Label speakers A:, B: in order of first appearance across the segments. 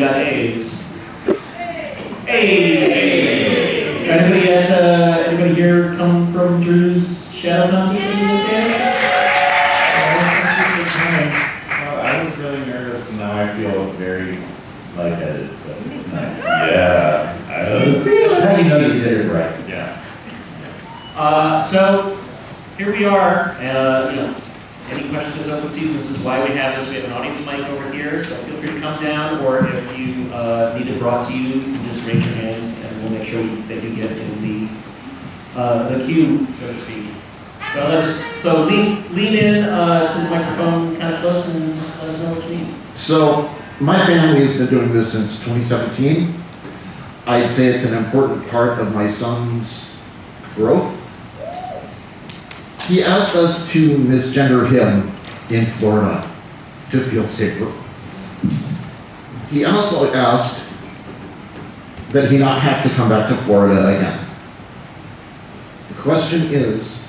A: got A's. Hey! Anybody at, uh, anybody here come from Drew's Shadow Concert?
B: Well, I was really nervous, and now I feel very lightheaded, but it's nice.
C: Yeah. I don't-
D: That's how you know you did it right.
B: Yeah.
A: Uh, so, here we are, uh, you know, any questions open season, this is why we have this, we have an audience mic over here, so feel free to come down, or if you, uh, need it brought to you, you can just raise your hand, and we'll make sure that you get in the, uh, the queue, so to speak. So let's, so lean, lean in, uh, to the microphone kind of close and just let us know what you need.
E: So, my family has been doing this since 2017. I'd say it's an important part of my son's growth. He asked us to misgender him in Florida to feel safer. He also asked that he not have to come back to Florida again. The question is,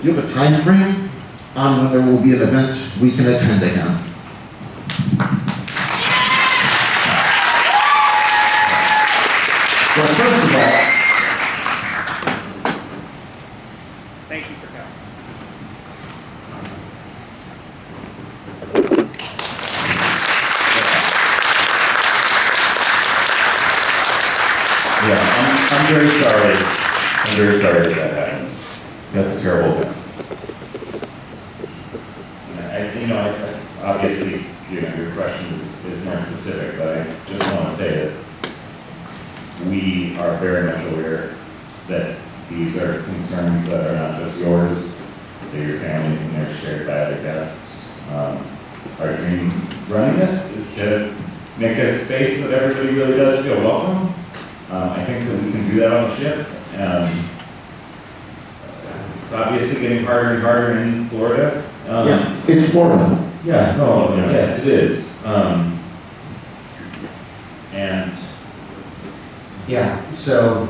E: do you have a time frame on when there will be an event we can attend again?
D: Well, first of all,
A: Thank you for coming.
C: Yeah, I'm, I'm very sorry. I'm very sorry that that happened. That's a terrible thing.
B: And I, you know, I, I- obviously, you know, your question is, is more specific, but I just want to say that we are very much aware that these are concerns that are not just yours, they're your families and they're shared by other guests. Um, Our dream running this is to make a space that everybody really does feel welcome. Um, I think that we can do that on the ship. Um, It's obviously getting harder and harder in Florida. Um,
E: Yeah, it's Florida.
B: yeah, no, yes, it is. Um, and,
D: yeah, so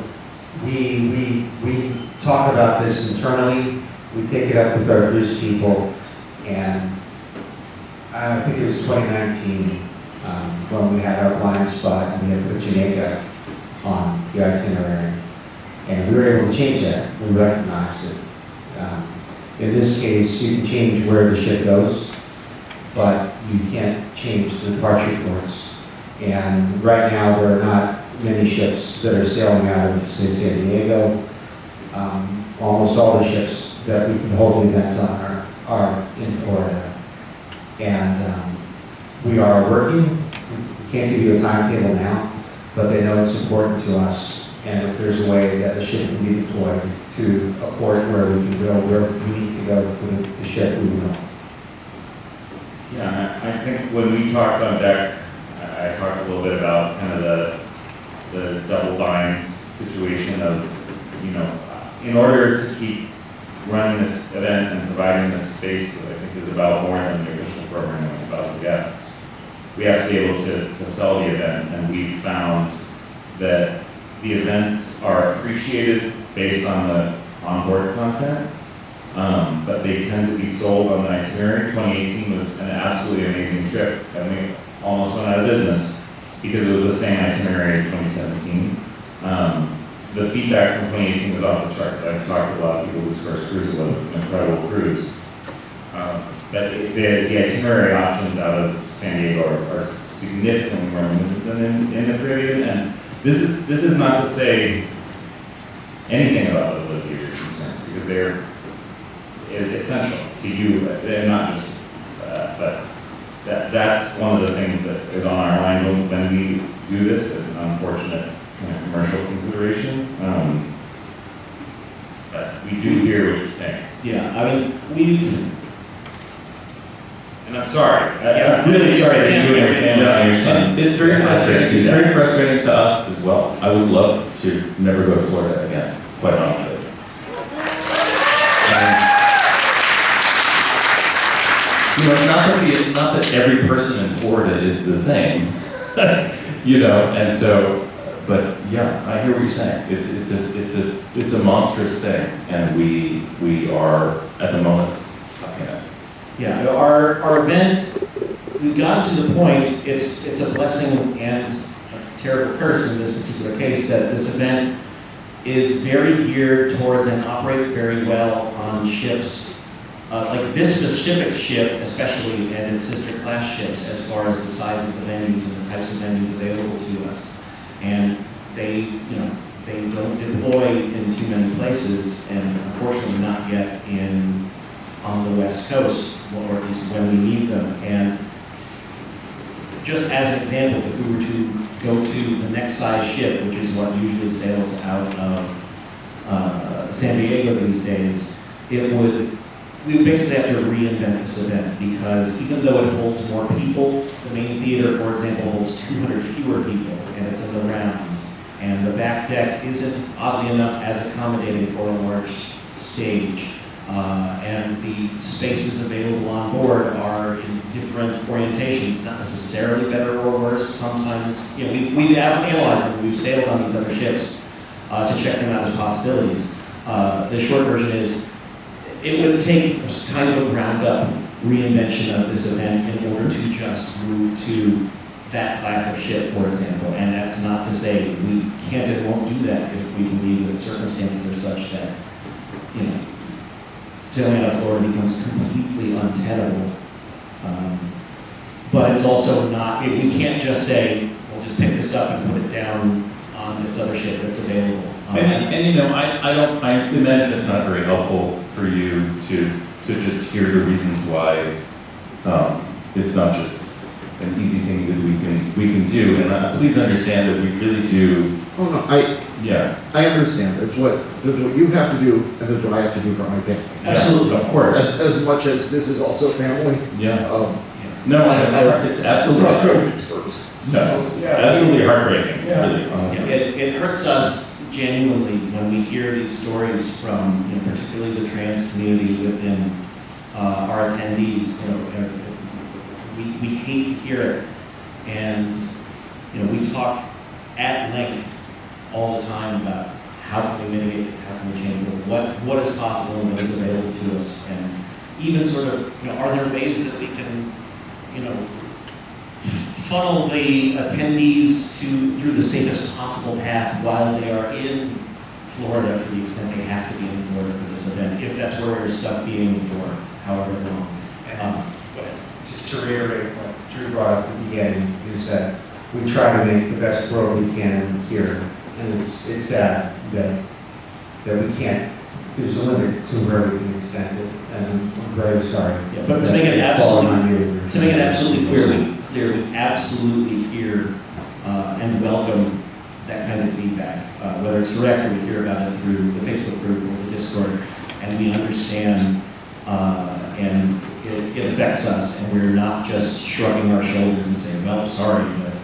D: we, we, we talk about this internally, we take it up with our cruise people, and I think it was 2019, um, when we had our blind spot and we had put Jamaica on the itinerary. And we were able to change that, we recognized it. Um, In this case, you can change where the ship goes, but you can't change the departure ports. And right now, are not many ships that are sailing out of, say, San Diego. Um, Almost all the ships that we can hold events on are, are in Florida. And um, we are working, we can't give you a timetable now, but they know it's important to us. And if there's a way that the ship can be deployed to a port where we can go, where we need to go for the ship, we will.
B: yeah, I think when we talked on deck, I talked a little bit about kind of the, the double bind situation of, you know, in order to keep running this event and providing this space that I think is about more than the official program, it's about the guests, we have to be able to, to sell the event, and we found that the events are appreciated based on the onboard content, um, but they tend to be sold on the itinerary. 2018 was an absolutely amazing trip, and we almost went out of business because it was the same itinerary as 2017. Um, the feedback from 2018 was off the charts. I've talked to a lot of people whose first cruise was. An incredible cruise. Um, but the, the itinerary options out of San Diego are, are significantly more limited than in, in the Caribbean. And this is this is not to say anything about the of your because they're essential to you, and not just uh, but that that's one of the things that is on our mind when- when we do this. An unfortunate kind of commercial consideration. Um, but we do hear what you're saying,
A: Yeah, I mean, we've,
B: and I'm sorry. I, I'm really sorry that you and your family and your son.
C: It's very frustrating, it's very frustrating to us as well. I would love to never go to Florida again, quite honestly. And, You know, not that not that every person in Florida is the same, you know, and so, but yeah, I hear what you're saying. It's, it's a, it's a, it's a monstrous thing, and we, we are, at the moment, stuck in it.
A: Yeah, our, our event we've gotten to the point, it's, it's a blessing and a terrible curse in this particular case, that this event is very geared towards and operates very well on ships, uh, like this specific ship especially, and its sister class ships, as far as the size of the venues and the types of venues available to us. And they, you know, they don't deploy in too many places, and unfortunately not yet in, on the west coast, or at least when we need them. And just as an example, if we were to go to the next size ship, which is what usually sails out of uh, San Diego these days, it would, we basically have to reinvent this event because even though it holds more people, the main theater, for example, holds 200 fewer people and it's in the round. And the back deck isn't oddly enough as accommodating for a large stage. Uh, and the spaces available on board are in different orientations, not necessarily better or worse. Sometimes, you know, we've, we've analyzed them, we've sailed on these other ships uh, to check them out as possibilities. Uh, the short version is, it would take kind of a ground up reinvention of this event in order to just move to that class of ship, for example. And that's not to say we can't and won't do that if we believe that circumstances are such that, you know, sailing out Florida becomes completely untenable. Um, but it's also not, we we can't just say, we'll just pick this up and put it down on this other ship that's available. Um,
C: And, and you know, I, I don't, I imagine it's not very helpful for you to, to just hear the reasons why, um, it's not just an easy thing that we can, we can do. And uh, please understand that we really do,
E: Oh, no, I,
C: yeah.
E: I understand. There's what, there's what you have to do, and there's what I have to do for my family.
A: Absolutely.
C: Of course,
E: As, as much as this is also family,
C: yeah.
E: um.
C: No,
E: I-
C: it's,
E: I-
C: it's absolutely, no, it's absolutely heartbreaking,
A: Yeah,
C: honestly.
A: It, it hurts us genuinely when we hear these stories from, you know, particularly the trans community within uh, our attendees. You know, uh, we, we hate to hear it, and you know, we talk at length all the time about how can we mitigate this, how can we change it, what what is possible and what is available to us, and even sort of, you know, are there ways that we can, you know, funnel the attendees to, through the safest possible path while they are in Florida for the extent they have to be in Florida for this event, if that's where we're stuck being for however long. Um,
D: Just to reiterate what Drew brought up at the beginning, is that we try to make the best world we can here. And it's, it's sad that, that we can't, there's a limit to where we can extend it. And I'm very sorry.
A: Yeah, but to make it
D: that it's fallen
A: absolutely- To make it absolutely clear, clear, absolutely hear uh, and welcome that kind of feedback, uh, whether it's direct or we hear about it through the Facebook group or the Discord, and we understand, uh, and it, it affects us, and we're not just shrugging our shoulders and saying, well, sorry, but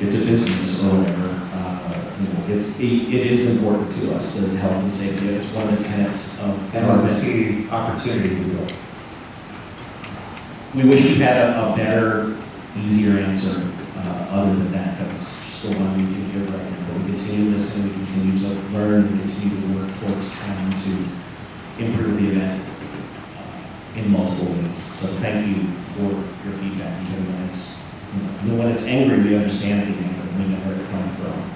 A: it's a business or whatever. Uh, it's, it, it is important to us, the health and safety, it's one of the tenets of
D: And
A: our
D: when we
A: mission.
D: see the opportunity, we.
A: We wish we had a, a better, easier answer, uh, other than that, that's just the one we can give right now. But we continue to listen, we continue to learn, we continue to work towards trying to improve the event uh, in multiple ways. So thank you for your feedback, even when it's, you know, when it's angry, we understand the anger, we know where it's coming from.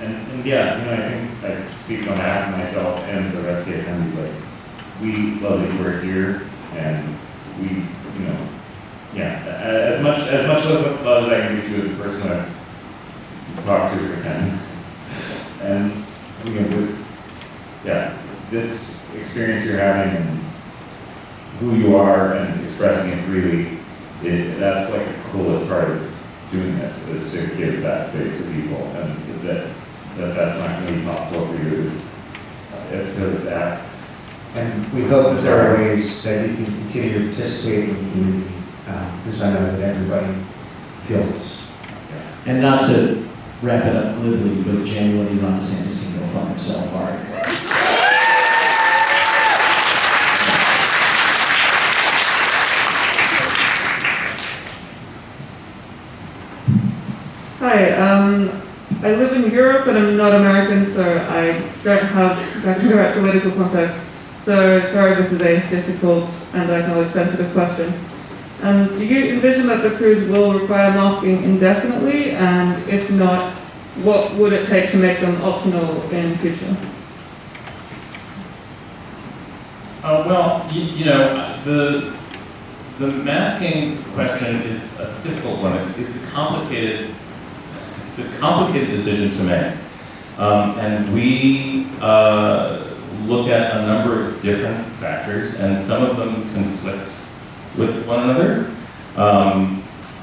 B: And, and yeah, you know, I think I speak on behalf of myself and the rest of the attendees, like, we love that you're here and we, you know, yeah, uh, as much, as much love as I can reach you as a person I talk to or attend. And, you know, with, yeah, this experience you're having and who you are and expressing it freely, it, that's like the coolest part of doing this, is to give that space to people, and that, that that's not gonna be possible for you is, uh, it's really sad.
D: And we hope that there are ways that you can continue to participate in the community, um, because I know that everybody feels this.
A: And not to wrap it up glibly, but genuinely Ron DeSantis can go fuck himself hard.
F: Hi, um, I live in Europe and I'm not American, so I don't have exactly the right political context. So sorry, this is a difficult and I acknowledge sensitive question. Um, do you envision that the crews will require masking indefinitely? And if not, what would it take to make them optional in future?
C: Uh, well, you, you know, the, the masking question is a difficult one. It's, it's a complicated, it's a complicated decision to make. Um, and we, uh, look at a number of different factors, and some of them conflict with one another. Um,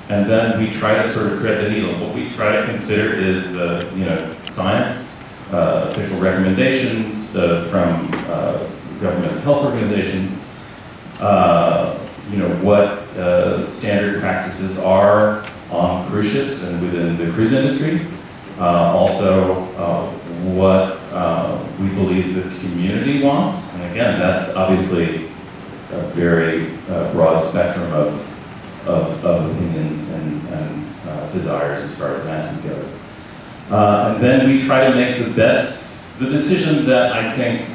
C: and then we try to sort of thread the needle. What we try to consider is, uh, you know, science, uh, official recommendations uh, from uh, government health organizations, uh, you know, what uh, standard practices are on cruise ships and within the cruise industry. Also, what we believe the community wants. And again, that's obviously a very uh, broad spectrum of, of, of opinions and, and uh, desires as far as masking goes. Uh, and then we try to make the best, the decision that I think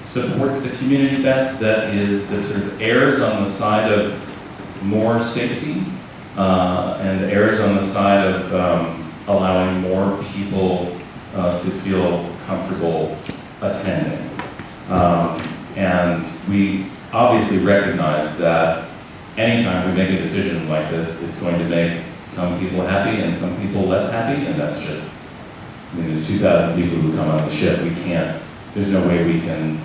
C: supports the community best, that is, that sort of errs on the side of more safety uh, and errs on the side of um, allowing more people uh, to feel comfortable attending. Um, and we obviously recognize that anytime we make a decision like this, it's going to make some people happy and some people less happy, and that's just, I mean, there's 2,000 people who come on the ship. We can't, there's no way we can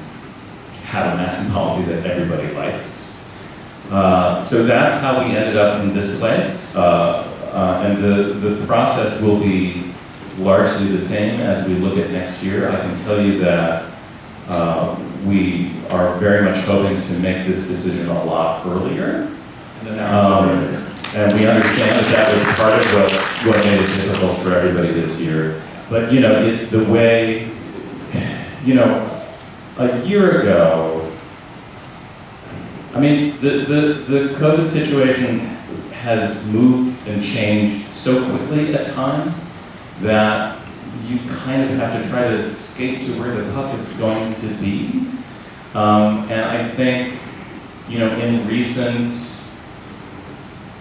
C: have a masking policy that everybody likes. Uh, so that's how we ended up in this place. Uh, uh, and the, the process will be largely the same as we look at next year. I can tell you that uh, we are very much hoping to make this decision a lot earlier. Um, and we understand that that was part of what, what made it difficult for everybody this year. But, you know, it's the way, you know, a year ago, I mean, the, the, the COVID situation has moved and changed so quickly at times that you kind of have to try to skate to where the puck is going to be. Um, and I think, you know, in recent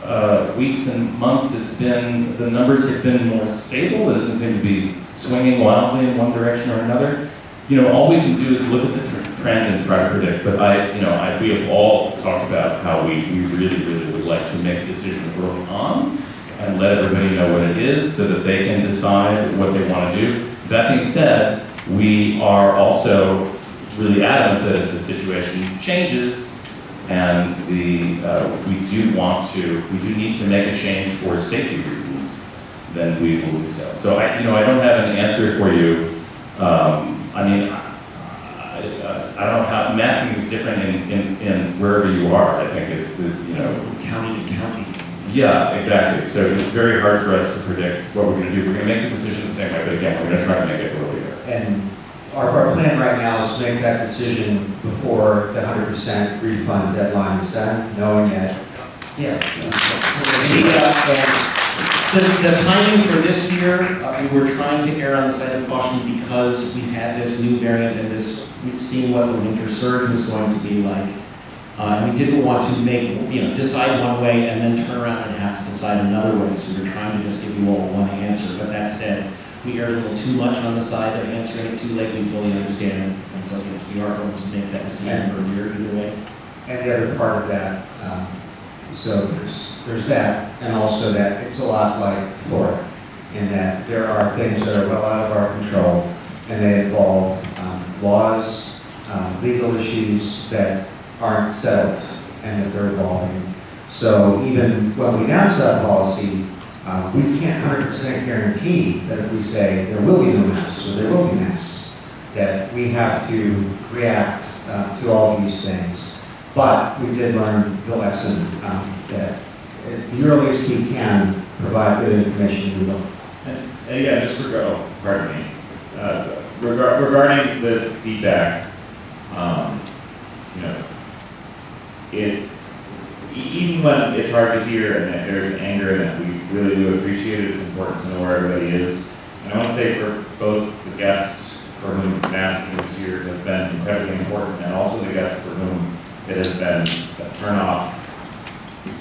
C: uh, weeks and months, it's been, the numbers have been more stable. It doesn't seem to be swinging wildly in one direction or another. You know, all we can do is look at the tr- trend and try to predict. But I, you know, I, we have all talked about how we, we really, really would like to make a decision early on and let everybody know what it is so that they can decide what they want to do. That being said, we are also really adamant that if the situation changes and the, uh, we do want to, we do need to make a change for safety reasons, then we will do so. So I, you know, I don't have an answer for you. Um, I mean, I, I, I don't have, masking is different in, in, in wherever you are. I think it's, you know,
A: County to county.
C: Yeah, exactly. So it's very hard for us to predict what we're gonna do. We're gonna make the decision the same way, but again, we're gonna try to make it earlier.
D: And our, our plan right now is to make that decision before the hundred percent refund deadline is done, knowing that, yeah.
A: The, uh, The, the timing for this year, uh, we were trying to err on the side of caution because we've had this new variant and this, we've seen what the winter surge was going to be like. Uh, and we didn't want to make, you know, decide one way and then turn around and have to decide another way. So we're trying to just give you all one answer. But that said, we erred a little too much on the side of answering it too late. We fully understand. And so yes, we are going to make that decision earlier either way.
D: And the other part of that, um, so there's, there's that, and also that it's a lot like Florida, in that there are things that are well out of our control, and they involve um, laws, um, legal issues that aren't settled, and that they're evolving. So even when we announce that policy, uh, we can't hundred percent guarantee that if we say there will be no masks, or there will be masks, that we have to react uh, to all these things. But we did learn the lesson um, that the earliest we can provide good information, we will.
B: And, yeah, just regard, oh, pardon me, uh, regard, regarding the feedback, um, you know, it, even when it's hard to hear and there's anger and that we really do appreciate it, it's important to know where everybody is. And I want to say for both the guests for whom masking this year has been incredibly important and also the guests for whom it has been a turn off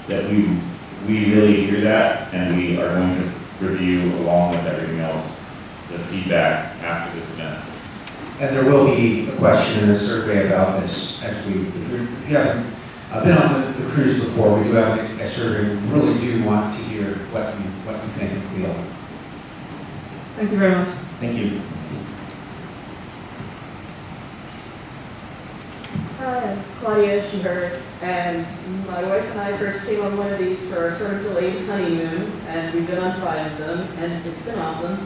B: that we, we really hear that, and we are going to review along with everything else, the feedback after this event.
D: And there will be a question in the survey about this as we, if you haven't uh, been on the, the cruise before, we do have a- a survey. We really do want to hear what you, what you think and feel.
F: Thank you very much.
A: Thank you.
G: Hi, I'm Claudia Schubert, and my wife and I first came on one of these for our sort of delayed honeymoon, and we've been on five of them, and it's been awesome.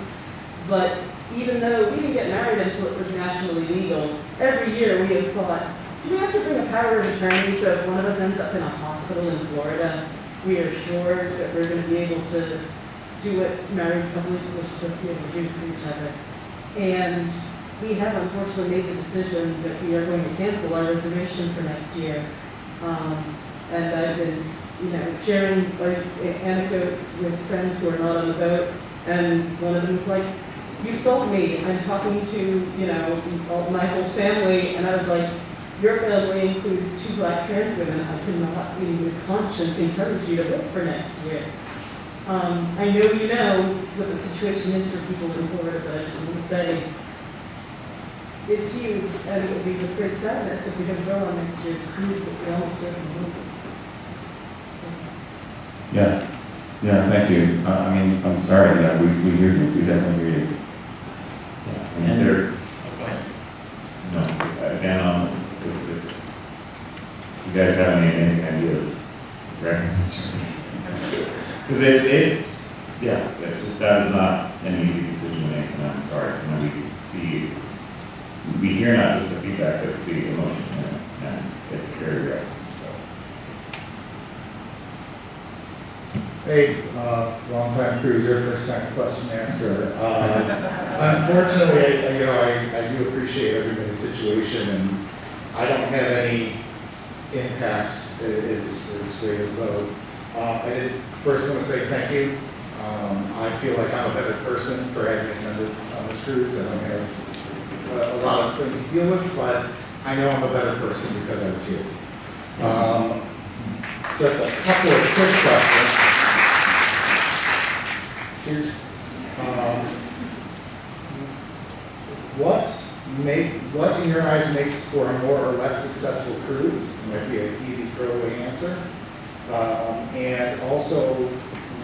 G: But even though we didn't get married until it was nationally legal, every year we have thought, we have to bring a power of attorney so if one of us ends up in a hospital in Florida, we are sure that we're going to be able to do what married couples are supposed to be able to do for each other. And we have unfortunately made the decision that we are going to cancel our reservation for next year. Um, and I've been, you know, sharing like anecdotes with friends who are not on the boat. And one of them was like, you sold me. I'm talking to, you know, all, my whole family. And I was like, your family includes two black trans women. I could not, in good conscience, encourage you to vote for next year. Um, I know you know what the situation is for people in Florida, but I just want to say, it's huge, and it would be with great sadness if we don't go on next year's cruise, but we almost certainly will. So,
C: Yeah, yeah, thank you. Uh, I mean, I'm sorry, yeah, we, we hear you, we definitely hear you.
B: Yeah, I mean, there,
A: Oh, Go ahead.
B: no, again, um, if, if you guys have any amazing ideas, this. Because it's, it's, yeah, just, that is not an easy decision to make, and I'm sorry, know, we see, we hear not just the feedback, but the emotion, and, and it's very real.
H: Hey, uh, long time cruiser, first time question asker. Uh, Unfortunately, I- you know, I, I do appreciate everybody's situation and I don't have any impacts is, as, great as those. Uh, I did first want to say thank you. Um, I feel like I'm a better person for having attended on this cruise. I don't have a, a lot of things to deal with, but I know I'm a better person because I was here. Um, just a couple of quick questions. Here's, um, what make, what in your eyes makes for a more or less successful cruise? Might be an easy throwaway answer. Um, and also,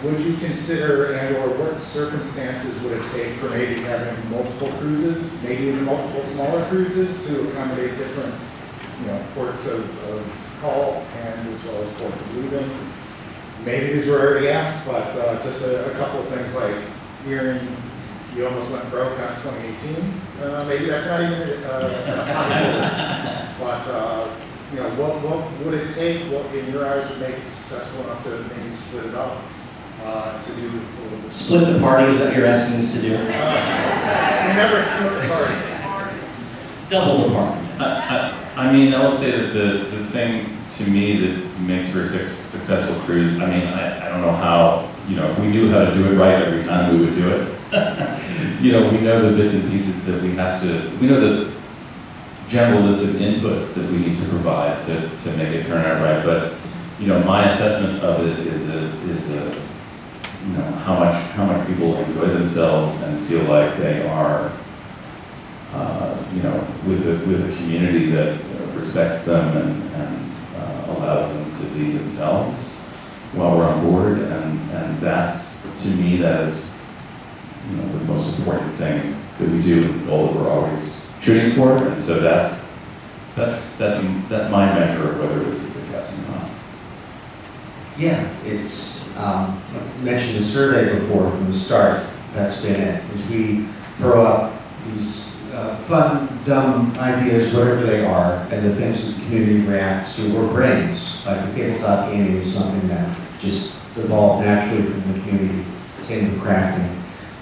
H: would you consider and or what circumstances would it take for maybe having multiple cruises, maybe even multiple smaller cruises to accommodate different, you know, ports of, of call and as well as ports of leaving? Maybe these were already asked, but uh, just a, a couple of things like hearing you almost went broke on 2018. Uh, maybe that's not even uh, possible. but uh, you know, what what would it take? What in your eyes would make it successful enough to maybe split it up uh, to do a little bit?
A: Split the party, is that what you're asking us to do?
H: Uh, never split the party.
A: Double the party.
C: I, I, I mean, I will say that the, the thing to me that makes for a suc- successful cruise, I mean, I, I don't know how, you know, if we knew how to do it right every time, we would do it. You know, we know the bits and pieces that we have to, we know the general list of inputs that we need to provide to, to make it turn out right, but, you know, my assessment of it is a, is a, you know, how much, how much people enjoy themselves and feel like they are, uh, you know, with a, with a community that respects them and, and uh, allows them to be themselves while we're on board, and, and that's, to me, that is, you know, the most important thing that we do, the goal that we're always shooting for, and so that's, that's, that's, that's my measure of whether it's a success or not.
D: Yeah, it's, um, I mentioned the survey before from the start, that's been it, is we throw up these uh, fun, dumb ideas, whatever they are, and the things that the community reacts to or brings. Like the tabletop gaming is something that just evolved naturally from the community, same with crafting.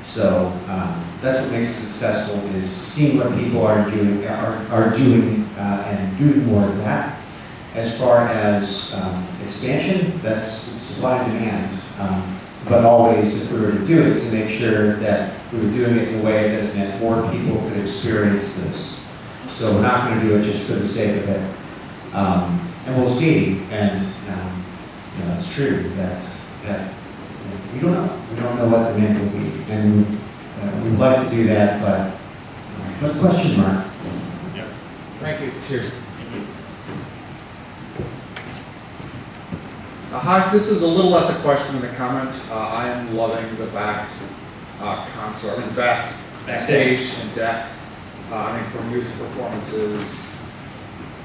D: So, um, that's what makes it successful, is seeing what people are doing, are, are doing, uh, and doing more of that. As far as um, expansion, that's supply and demand. Um, But always, if we were to do it, to make sure that we were doing it in a way that meant more people could experience this. So we're not going to do it just for the sake of it. Um, And we'll see. And um, you know, it's true, that's, that, we don't know, we don't know what demand will be, and uh, we'd like to do that, but, uh, but question mark.
H: Thank you. Cheers. Uh, Hi, this is a little less a question than a comment. Uh, I am loving the back uh, concert, I mean, back
A: Back
H: stage and deck. Uh, I mean, for music performances,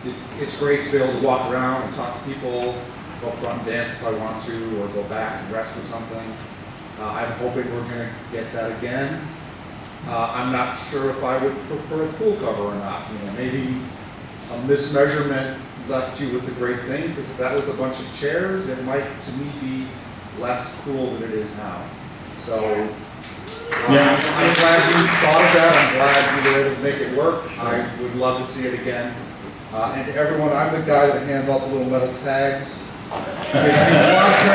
H: it- it's great to be able to walk around and talk to people, go up front and dance if I want to, or go back and rest or something. Uh, I'm hoping we're gonna get that again. Uh, I'm not sure if I would prefer a pool cover or not, you know, maybe a mismeasurement left you with a great thing, because if that was a bunch of chairs, it might, to me, be less cool than it is now. So, uh,
C: Yeah.
H: I'm glad you thought of that, I'm glad you were able to make it work, I would love to see it again. Uh, and to everyone, I'm the guy that hands out the little metal tags. This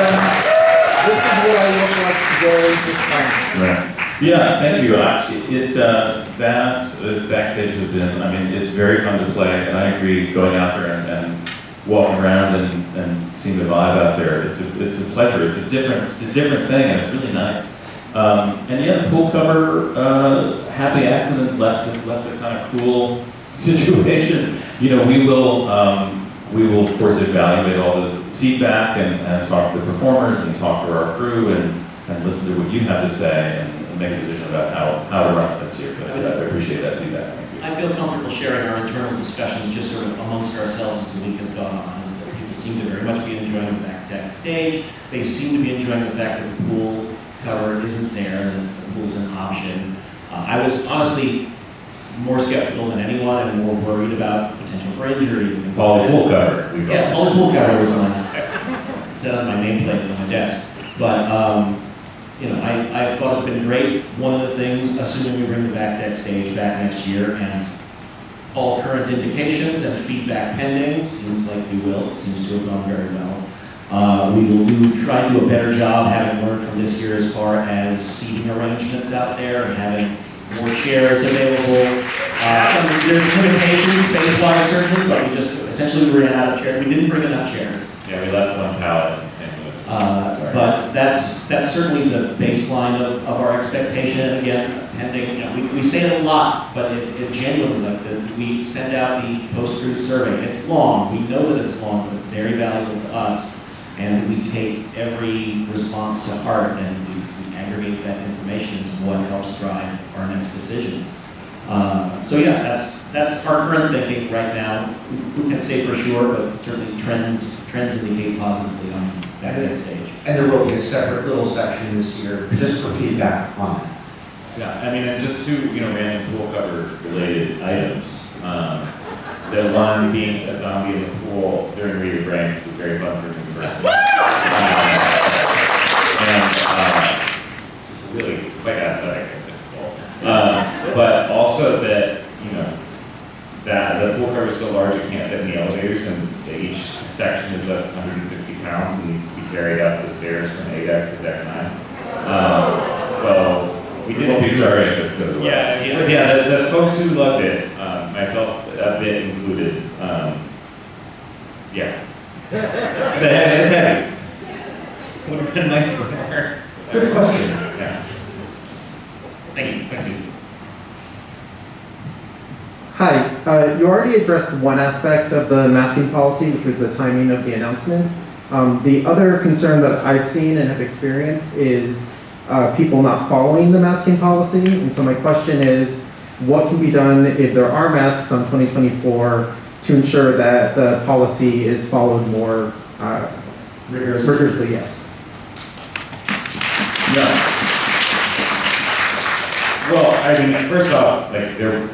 H: is what I look like today.
C: Right. Yeah, thank you. Uh, It, uh, that uh, backstage has been, I mean, it's very fun to play, and I agree, going out there and, and walking around and, and seeing the vibe out there, it's a, it's a pleasure. It's a different, it's a different thing, and it's really nice. Um, and yeah, the pool cover, uh, happy accident left left a kind of cool situation. You know, we will, um, we will of course evaluate all the feedback and, and talk to the performers and talk to our crew and, and listen to what you have to say and make a decision about how, how to run it this year. But uh, I appreciate that feedback.
A: I feel comfortable sharing our internal discussions just sort of amongst ourselves as the week has gone on. People seem to very much be enjoying the back deck stage. They seem to be enjoying the fact that the pool cover isn't there, that the pool is an option. Uh, I was honestly more skeptical than anyone and more worried about potential for injury and things
C: All the pool cover.
A: Yeah,
C: it.
A: all the pool cover was on, set on my nameplate on my desk. But, um, you know, I, I thought it's been great. One of the things, assuming we bring the back deck stage back next year and all current indications and feedback pending, seems like we will, it seems to have gone very well. Uh, we will do, try to do a better job, having learned from this year as far as seating arrangements out there and having more chairs available. Uh, there's limitations space-wise certainly, but we just, essentially we ran out of chairs. We didn't bring enough chairs.
B: Yeah, we left one pallet in St. Louis.
A: Uh, But that's, that's certainly the baseline of, of our expectation, and again, pending, you know, we, we say it a lot, but it, it genuinely, like, the, we send out the post-cruise survey, it's long, we know that it's long, but it's very valuable to us, and we take every response to heart, and we, we aggregate that information into what helps drive our next decisions. Uh, so yeah, that's, that's our current thinking right now, who who can say for sure, but certainly trends, trends indicate positively on that next stage.
D: And there will be a separate little section this year just for feedback on that.
B: Yeah, I mean, and just two, you know, random pool cover related items. Um, the one being a zombie in the pool during Re: Your Brains was very fun for me personally. Um, And, uh, really quite athletic in pool. Um, but also that, you know, that the pool cover is so large it can't fit in the elevators and each section is up 150 pounds and needs to be carried up the stairs from A deck to deck nine. Um, so we did
C: won't be sorry if it goes away.
B: yeah, yeah, yeah, the, the folks who loved it, um, myself a bit included, um, yeah. It's heavy. Would have been nice for her.
D: Good question.
B: Yeah.
A: Thank you, thank you.
I: Hi, uh, you already addressed one aspect of the masking policy, which was the timing of the announcement. Um, the other concern that I've seen and have experienced is uh, people not following the masking policy. And so my question is, what can be done if there are masks on 2024 to ensure that the policy is followed more uh,
D: Rigorously.
I: rigorously? Yes.
B: No. Well, I mean, first off, like, there,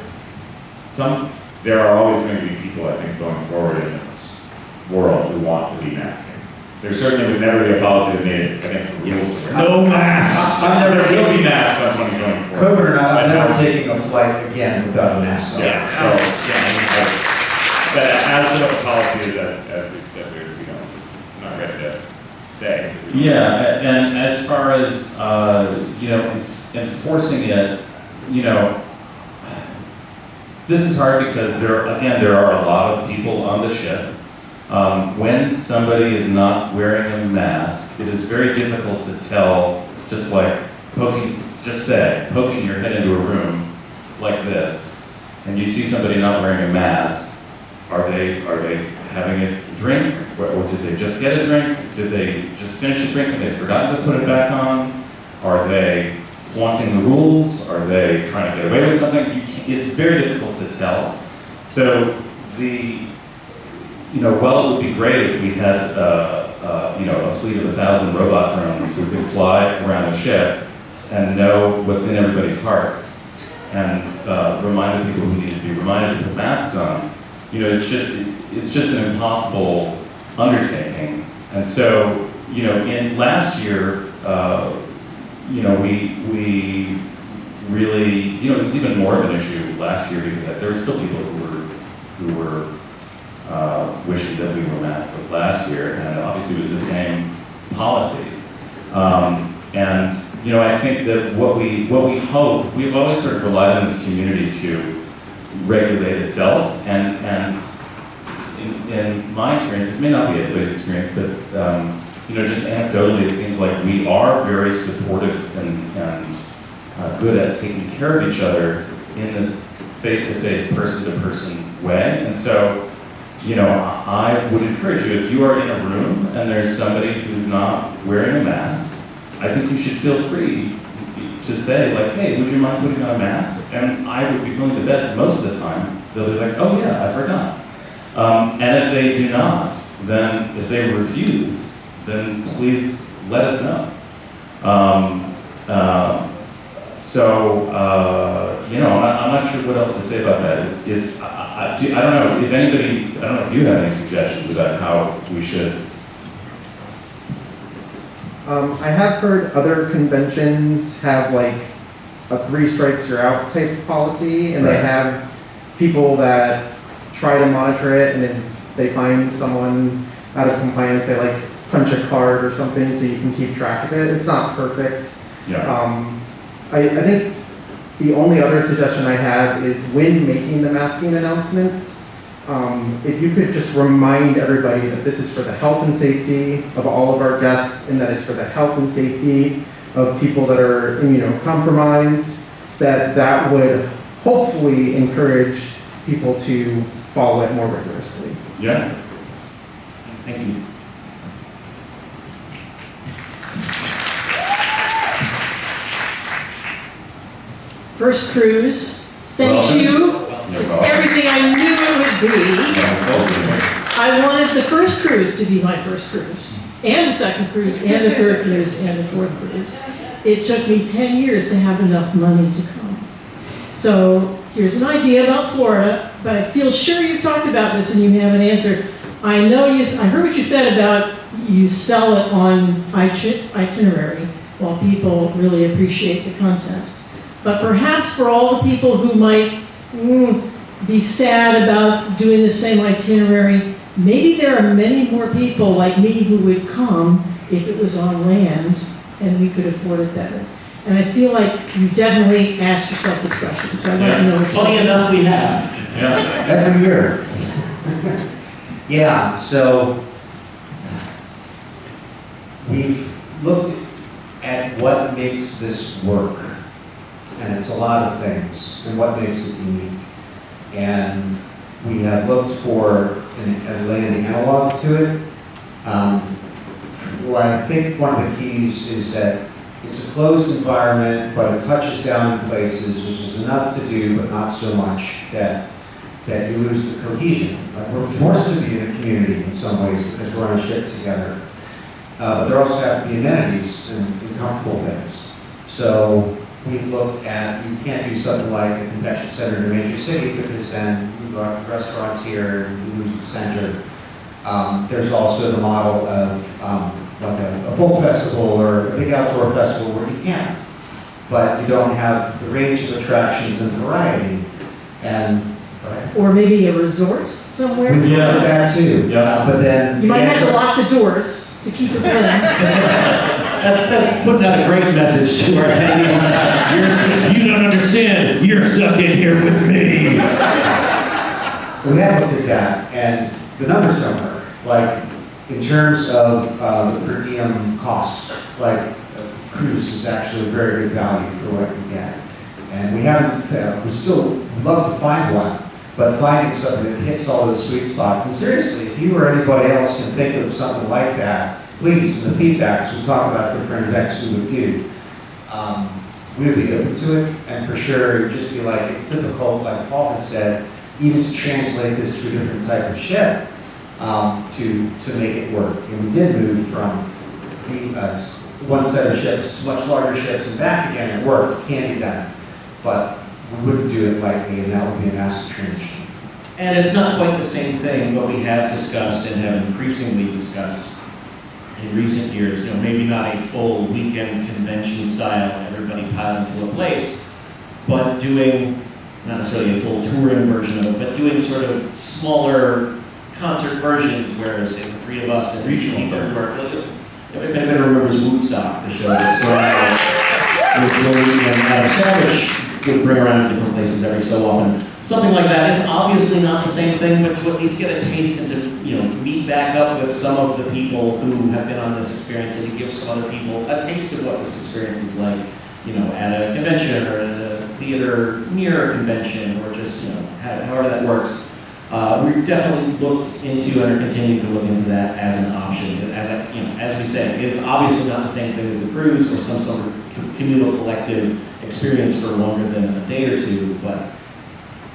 B: some, there are always going to be people, I think, going forward in this world who want to be masking. There certainly would never be a policy that made it against the rules.
A: No masks.
B: There will be masks on money going forward.
D: COVID or not, I'm never taking a flight again without a mask on.
B: Yeah, so, yeah, I mean, like, but as to what the policy is, as, as we've said, we're, we don't, not ready to say.
C: Yeah, and as far as, uh, you know, enforcing it, you know, this is hard because there, again, there are a lot of people on the ship. Um, when somebody is not wearing a mask, it is very difficult to tell, just like poking, just say, poking your head into a room like this, and you see somebody not wearing a mask, are they, are they having a drink? Or, or did they just get a drink? Did they just finish a drink and they forgot to put it back on? Are they flaunting the rules? Are they trying to get away with something? You it's very difficult to tell. So the, you know, while it would be great if we had, uh, uh, you know, a fleet of a thousand robot drones who could fly around a ship and know what's in everybody's hearts and uh, remind the people who need to be reminded to put masks on, you know, it's just, it's just an impossible undertaking. And so, you know, in last year, uh, you know, we, we really, you know, it was even more of an issue last year because there were still people who were, who were uh, wishing that we were maskless last year, and obviously it was the same policy. Um, and you know, I think that what we what we hope we've always sort of relied on this community to regulate itself, and and in, in my experience, this may not be everybody's experience, but um, you know, just anecdotally, it seems like we are very supportive and, and uh, good at taking care of each other in this face-to-face, person-to-person way, and so you know, I would encourage you, if you are in a room and there's somebody who's not wearing a mask, I think you should feel free to say like, hey, would you mind putting on a mask? And I would be willing to bet most of the time, they'll be like, oh yeah, I forgot. Um, and if they do not, then if they refuse, then please let us know. Um, uh, so, uh, you know, I'm not, I'm not sure what else to say about that. It's, it's I, I, do- I don't know if anybody, I don't know if you have any suggestions about how we should.
I: Um, I have heard other conventions have like a three strikes you're out type policy, and they have people that try to monitor it, and if they find someone out of compliance, they like punch a card or something so you can keep track of it. It's not perfect.
C: Yeah.
I: Um, I, I think the only other suggestion I have is when making the masking announcements, um, if you could just remind everybody that this is for the health and safety of all of our guests and that it's for the health and safety of people that are immunocompromised, that that would hopefully encourage people to follow it more rigorously.
C: Yeah. Thank you.
J: First cruise, thank
C: Welcome.
J: you.
C: Welcome.
J: everything I knew it would be.
C: Yeah, it's all good.
J: I wanted the first cruise to be my first cruise, and the second cruise, and the third cruise, and the fourth cruise. It took me 10 years to have enough money to come. So here's an idea about Florida, but I feel sure you've talked about this and you haven't answered. I know you, I heard what you said about you sell it on itinerary while people really appreciate the content. But perhaps for all the people who might mm, be sad about doing the same itinerary, maybe there are many more people like me who would come if it was on land and we could afford it better. And I feel like you definitely asked yourself this question, so I'd like to know what
A: Funny enough, we have.
C: Yeah.
D: Every year. Yeah, so we've looked at what makes this work. And it's a lot of things, and what makes it unique. And we have looked for an, a land analog to it. Um, well, I think one of the keys is that it's a closed environment, but it touches down in places, which is enough to do, but not so much that that you lose the cohesion. Like we're forced to be in a community in some ways because we're on a ship together. Uh, but there also have to be amenities and, and comfortable things. So we've looked at, you can't do something like a convention center in a major city because then you go out to restaurants here and you lose the center. Um, there's also the model of um, like a, a folk festival or a big outdoor festival where you can, but you don't have the range of attractions and variety. And.
J: Or maybe a resort somewhere?
D: We looked at that too.
C: Yeah.
D: Uh, But then.
J: You might have to lock the doors to keep it in.
A: Putting out a great message to our attendees. You don't understand. You're stuck in here with me.
D: We have looked at that, and the numbers don't work. like, in terms of, uh, the per diem costs, like, a cruise is actually a very good value for what you get. And we haven't, uh, we still love to find one, but finding something that hits all those sweet spots. And seriously, if you or anybody else can think of something like that, please, the feedbacks, we'll talk about different events we would do. Um, we would be open to it, and for sure, it'd just be like, it's difficult, like Paul had said, even to translate this to a different type of ship, um, to, to make it work. And we did move from the, uh, one set of ships to much larger ships and back again, it worked, it can be done. But we wouldn't do it lightly, and that would be a massive transition.
A: And it's not quite the same thing, but we have discussed and have increasingly discussed in recent years, you know, maybe not a full weekend convention style, everybody piled into a place, but doing, not necessarily a full touring version of it, but doing sort of smaller concert versions, where, say the three of us and regional people who are, if anybody remembers W00tstock, the show that started with Willie and Adam Savage would bring around to different places every so often. Something like that. It's obviously not the same thing, but to at least get a taste and to, you know, meet back up with some of the people who have been on this experience and to give some other people a taste of what this experience is like, you know, at a convention or at a theater near a convention or just, you know, how- however that works. Uh, we definitely looked into and are continuing to look into that as an option. As I, you know, as we said, it's obviously not the same thing as a cruise or some sort of communal collective experience for longer than a day or two, but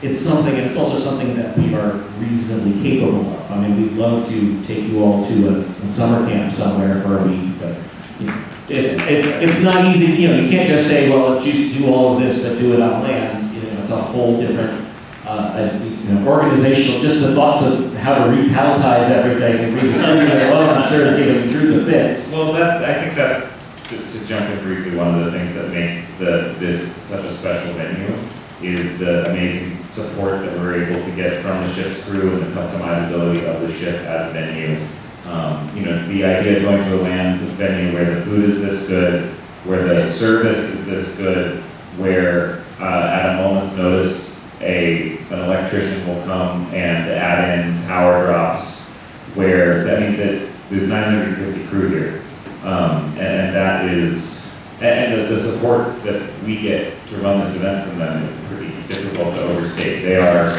A: it's something, and it's also something that we are reasonably capable of. I mean, we'd love to take you all to a, a summer camp somewhere for a week, but you know, it's, it, it's not easy, you know, you can't just say, well, let's just do all of this, but do it on land. You know, it's a whole different, uh, uh, you know, organizational, just the thoughts of how to repalletize everything and redistribute it, well, I'm sure is giving through the fits.
B: Well, that, I think that's, to, to jump in briefly, one of the things that makes the, this such a special venue is the amazing support that we're able to get from the ship's crew and the customizability of the ship as a venue. Um, you know, the idea of going to a land venue where the food is this good, where the service is this good, where, uh, at a moment's notice, a, an electrician will come and add in power drops, where, I mean, that, there's nine hundred and fifty crew here. Um, and, and that is, and, and the, the support that we get to run this event from them is pretty difficult to overstate. They are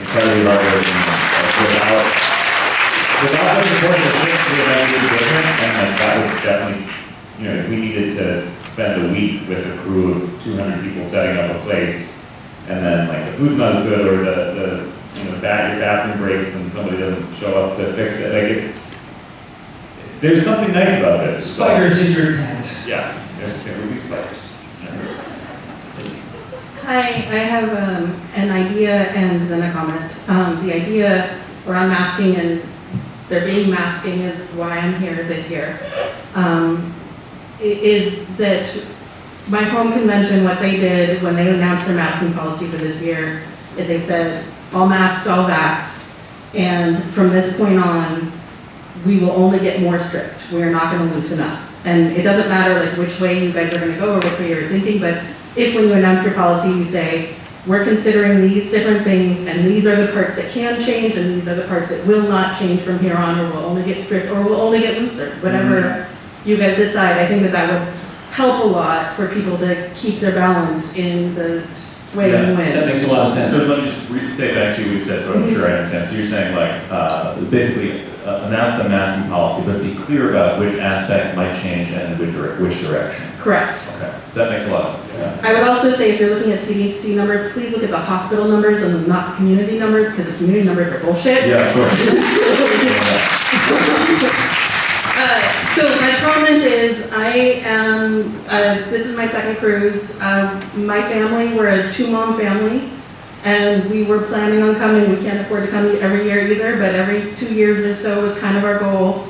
B: incredibly uh, without, without the support of the the event would be different, and like, that would definitely, you know, if we needed to spend a week with a crew of two hundred people setting up a place, and then like the food's not as good, or the, the, you know, bat, your bathroom breaks and somebody doesn't show up to fix it, like it, there's something nice about this.
K: Spiders in your tent.
B: Yeah, be.
L: Hi, I have um, an idea and then a comment. Um, The idea around masking and there being masking is why I'm here this year. Um, Is that my home convention, what they did when they announced their masking policy for this year is they said, all masked, all vaxxed. And from this point on, we will only get more strict. We are not going to loosen up. And it doesn't matter like which way you guys are going to go or which way you're thinking, but if when you announce your policy, you say, we're considering these different things, and these are the parts that can change, and these are the parts that will not change from here on, or will only get strict, or will only get looser, whatever you guys decide, I think that that would help a lot for people to keep their balance in the sway and
A: That
L: win.
A: makes a lot of sense.
C: So let me just say back to you what you said, so I'm sure I understand. So you're saying like, uh, basically uh, announce the masking policy, but be clear about which aspects might change and which, which direction.
L: Correct.
C: Okay, that makes a lot of sense, yeah.
L: I would also say, if you're looking at CDC numbers, please look at the hospital numbers and not the community numbers, because the community numbers are bullshit.
C: Yeah, of course.
L: Uh, So my comment is, I am, uh, this is my second cruise. Uh, My family, we're a two-mom family, and we were planning on coming. We can't afford to come every year either, but every two years or so was kind of our goal.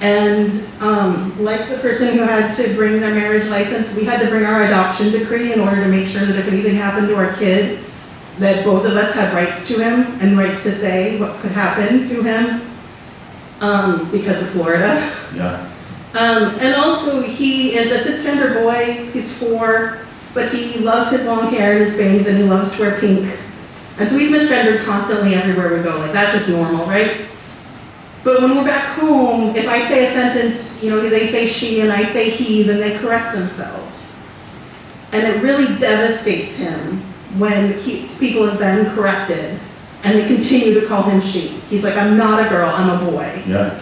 L: And um, like the person who had to bring their marriage license, we had to bring our adoption decree in order to make sure that if anything happened to our kid, that both of us had rights to him and rights to say what could happen to him um, because of Florida.
C: Yeah.
L: Um, and also, he is a cisgender boy, he's four, but he loves his long hair and his bangs, and he loves to wear pink. And so he's misgendered constantly everywhere we go, like, that's just normal, right? But when we're back home, if I say a sentence, you know, they say she and I say he, then they correct themselves. And it really devastates him when he, people have been corrected and they continue to call him she. He's like, I'm not a girl, I'm a boy.
C: Yeah,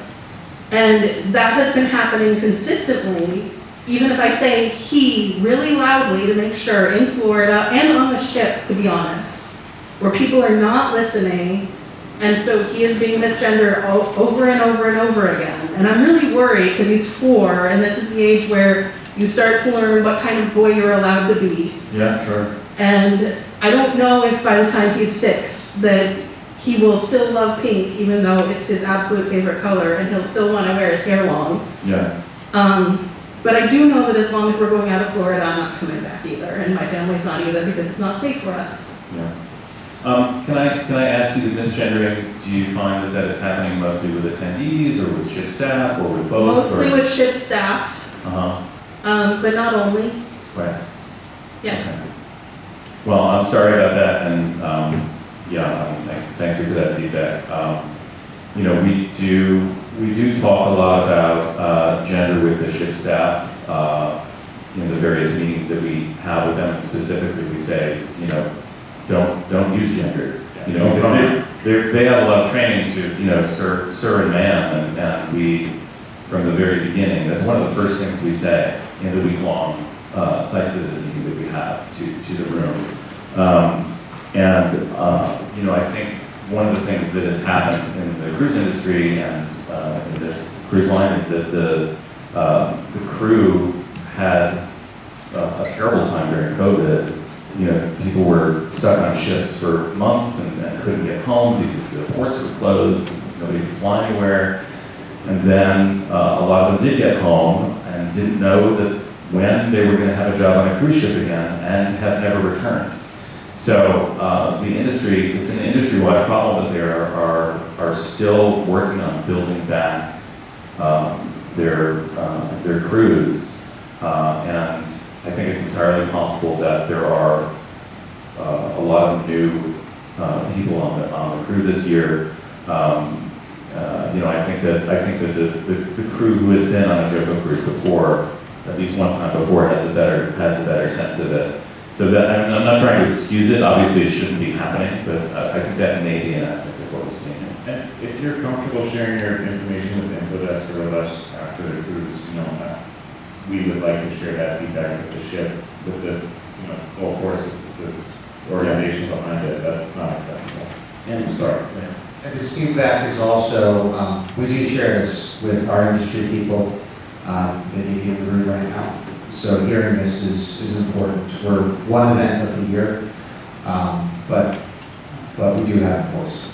L: And that has been happening consistently, even if I say he really loudly to make sure in Florida and on the ship, to be honest, where people are not listening. And so he is being misgendered all, over and over and over again. And I'm really worried because he's four and this is the age where you start to learn what kind of boy you're allowed to be.
C: yeah, sure.
L: And I don't know if by the time he's six, that he will still love pink, even though it's his absolute favorite color, and he'll still want to wear his hair long.
C: Yeah,
L: Um, but I do know that as long as we're going out of Florida, I'm not coming back either, and my family's not either, because it's not safe for us.
C: yeah. Um, can I, can I ask you the misgendering, do you find that that is happening mostly with attendees or with ship staff or with both?
L: Mostly
C: or-
L: with ship staff,
C: Uh-huh,
L: um, but not only,
C: right.
L: yeah.
C: Okay. Well, I'm sorry about that, and, um, yeah, I mean, thank, thank you for that feedback. Um, you know, we do, we do talk a lot about, uh, gender with the ship staff, uh, in the various meetings that we have with them, specifically, we say, you know, don't, don't use gender. You know, because they, they're, have a lot of training to, you know, sir, sir and ma'am, and, and we, from the very beginning, that's one of the first things we say in the week-long, uh, site visit meeting that we have to, to the room. Um, and, uh, you know, I think one of the things that has happened in the cruise industry and, uh, in this cruise line is that the, uh, the crew had a, a terrible time during COVID. You know, people were stuck on ships for months and, and couldn't get home because the ports were closed, nobody could fly anywhere. And then uh, a lot of them did get home and didn't know that when they were going to have a job on a cruise ship again and have never returned. So uh, the industry, it's an industry-wide problem, but they are, are, are still working on building back um, their, uh, their crews. Uh, and I think it's entirely possible that there are uh, a lot of new uh, people on the, on the crew this year. Um, uh, you know, I think that I think that the, the, the crew who has been on a JoCo cruise before, at least one time before, has a better has a better sense of it. So that I'm, I'm not trying to excuse it. Obviously, it shouldn't be happening, but uh, I think that may be an aspect of what we're seeing.
B: And if you're comfortable sharing your information with Infodesk or with us after the cruise, you know, uh, we would like to share that feedback with the ship, with the, you know, full force of this organization behind it, that's not acceptable.
A: And
B: I'm sorry.
D: This feedback is also, um, we do share this with our industry people, um, that may be in the room right now. So hearing this is, is important. We're one event of the year, um, but, but we do have a voice.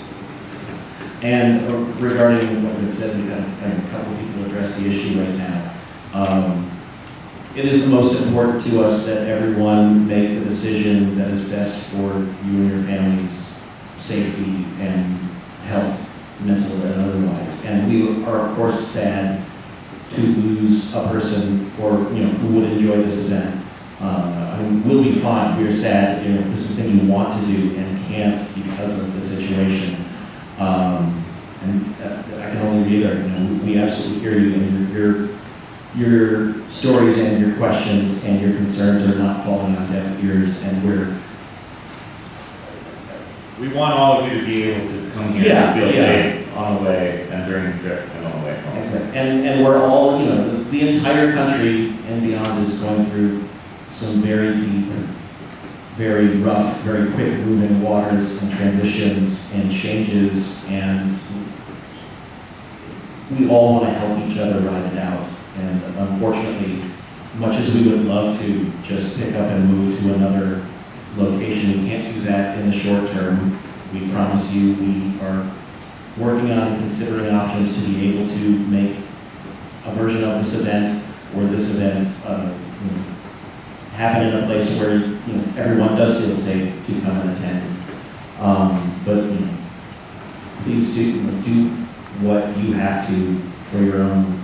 A: And uh, regarding what you said, we've had a couple people address the issue right now. Um, It is the most important to us that everyone make the decision that is best for you and your family's safety and health, mental and otherwise. And we are, of course, sad to lose a person for, you know, who would enjoy this event. Uh, I mean, we'll be fine, we're sad, you know, this is something you want to do and can't because of the situation. Um, and uh, I can only be there, you know, we absolutely hear you and your, your, your stories and your questions and your concerns are not falling on deaf ears and we're,
B: We want all of you to be able to come here
A: Yeah,
B: and feel
A: yeah.
B: safe on the way and during the trip and on the way home. Exactly.
A: and, and we're all, you know, the, the entire country and beyond is going through some very deep and very rough, very quick moving waters and transitions and changes and we all want to help each other ride it out. And unfortunately, much as we would love to just pick up and move to another location, we can't do that in the short term. We promise you, we are working on and considering options to be able to make a version of this event or this event uh, you know, happen in a place where you know, everyone does feel safe to come and attend. Um, but you know, please do, you know, do what you have to for your own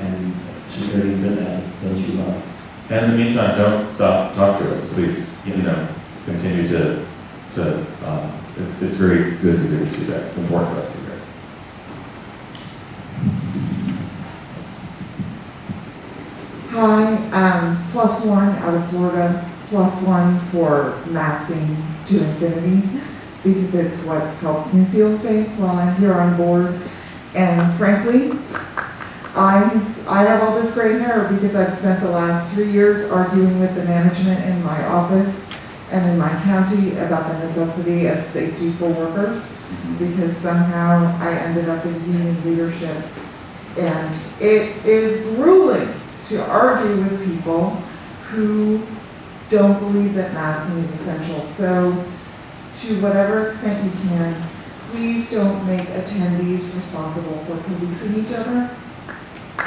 A: and security and good of those you love.
C: And in the meantime, don't stop, talk to us, please. You know, continue to, to, um, it's, it's very good to hear us do that. It's important for us to hear.
K: Hi, um, plus one out of Florida, plus one for masking to infinity because it's what helps me feel safe while I'm here on board. And frankly, I, I have all this gray hair because I've spent the last three years arguing with the management in my office and in my county about the necessity of safety for workers, mm-hmm. because somehow I ended up in union leadership. And it is grueling to argue with people who don't believe that masking is essential. So to whatever extent you can, please don't make attendees responsible for policing each other.